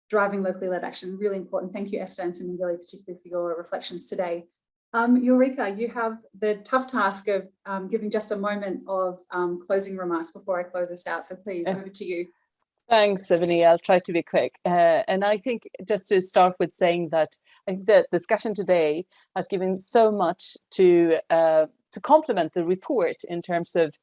driving locally led action. Really important. Thank you, Esther and Simangele, particularly for your reflections today. Um, Ulrika, you have the tough task of um, giving just a moment of um, closing remarks before I close this out. So please, over to you. Thanks, Ebony. I'll try to be quick. Uh, and I think just to start with saying that I think the discussion today has given so much to uh, to complement the report in terms of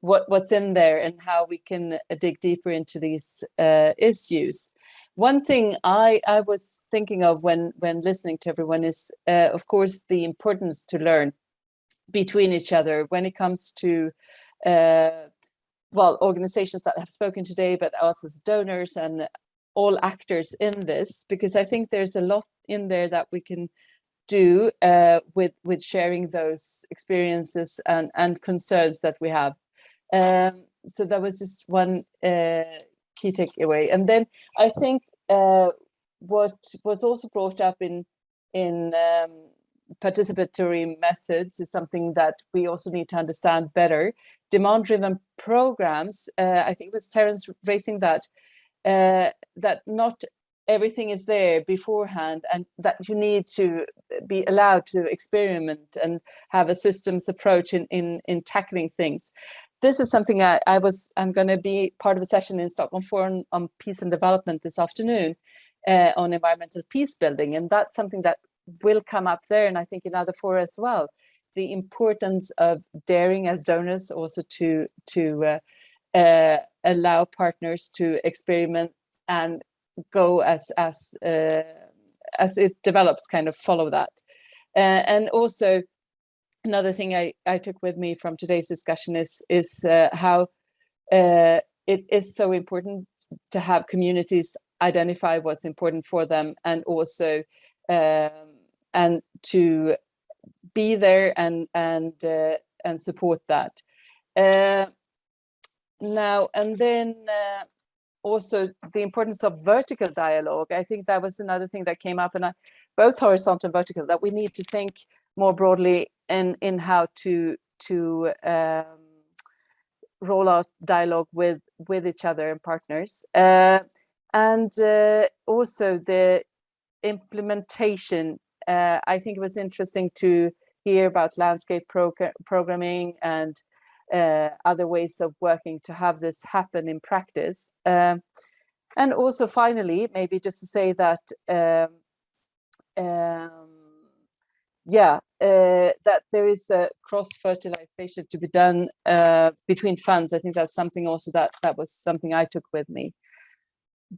what, what's in there and how we can uh, dig deeper into these uh, issues. One thing I, I was thinking of when, when listening to everyone is, uh, of course, the importance to learn between each other when it comes to uh, well, organizations that have spoken today, but us as donors and all actors in this, because I think there's a lot in there that we can do uh, with with sharing those experiences and and concerns that we have. Um, so that was just one uh, key takeaway. And then I think uh, what was also brought up in in um, participatory methods is something that we also need to understand better. Demand-driven programs, uh, I think it was Terence raising that, uh, that not everything is there beforehand and that you need to be allowed to experiment and have a systems approach in in, in tackling things. This is something I, I was I'm going to be part of a session in Stockholm Forum on peace and development this afternoon uh, on environmental peace building and that's something that will come up there and I think in other fora as well the importance of daring as donors also to to uh, uh, allow partners to experiment and go as as uh, as it develops kind of follow that. Uh, and also another thing I, I took with me from today's discussion is is uh, how uh, it is so important to have communities identify what's important for them and also um, and to be there and and uh, and support that uh, now and then uh, also the importance of vertical dialogue. I think that was another thing that came up and I, both horizontal and vertical, that we need to think more broadly in, in how to, to um, roll out dialogue with, with each other and partners. Uh, and uh, also the implementation. Uh, I think it was interesting to hear about landscape programming and uh, other ways of working to have this happen in practice. Um, and also finally, maybe just to say that, um, um, yeah, uh, that there is a cross-fertilization to be done uh, between funds. I think that's something also that that was something I took with me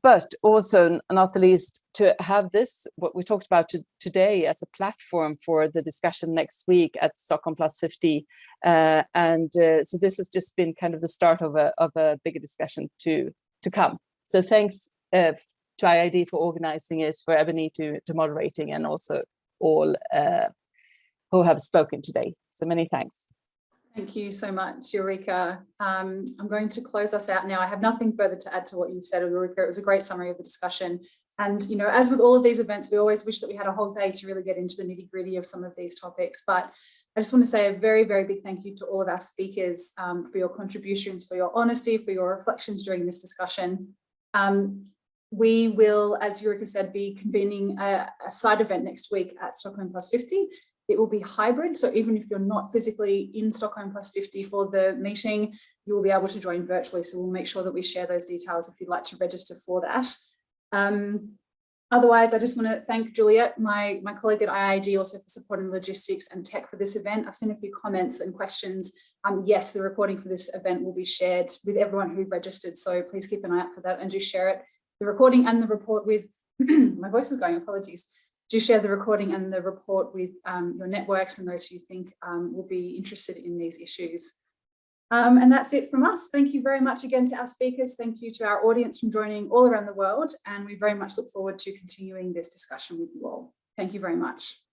but also not the least to have this what we talked about to, today as a platform for the discussion next week at Stockholm Plus 50 uh, and uh, so this has just been kind of the start of a, of a bigger discussion to to come. So thanks uh, to IIED for organizing it for Ebony to, to moderating and also all uh, who have spoken today. So many thanks Thank you so much, Ulrika. Um, I'm going to close us out now. I have nothing further to add to what you've said, Ulrika. It was a great summary of the discussion. And, you know, as with all of these events, we always wish that we had a whole day to really get into the nitty gritty of some of these topics. But I just want to say a very, very big thank you to all of our speakers um, for your contributions, for your honesty, for your reflections during this discussion. Um, we will, as Ulrika said, be convening a, a side event next week at Stockholm Plus 50 it will be hybrid. So even if you're not physically in Stockholm plus 50 for the meeting, you will be able to join virtually. So we'll make sure that we share those details if you'd like to register for that. Um, otherwise, I just want to thank Juliet, my, my colleague at IIED, also for supporting logistics and tech for this event. I've seen a few comments and questions. Um, yes, the recording for this event will be shared with everyone who registered. So please keep an eye out for that and do share it. The recording and the report with, my voice is going, apologies do share the recording and the report with um, your networks and those who you think um, will be interested in these issues. Um, and that's it from us. Thank you very much again to our speakers. Thank you to our audience from joining all around the world. And we very much look forward to continuing this discussion with you all. Thank you very much.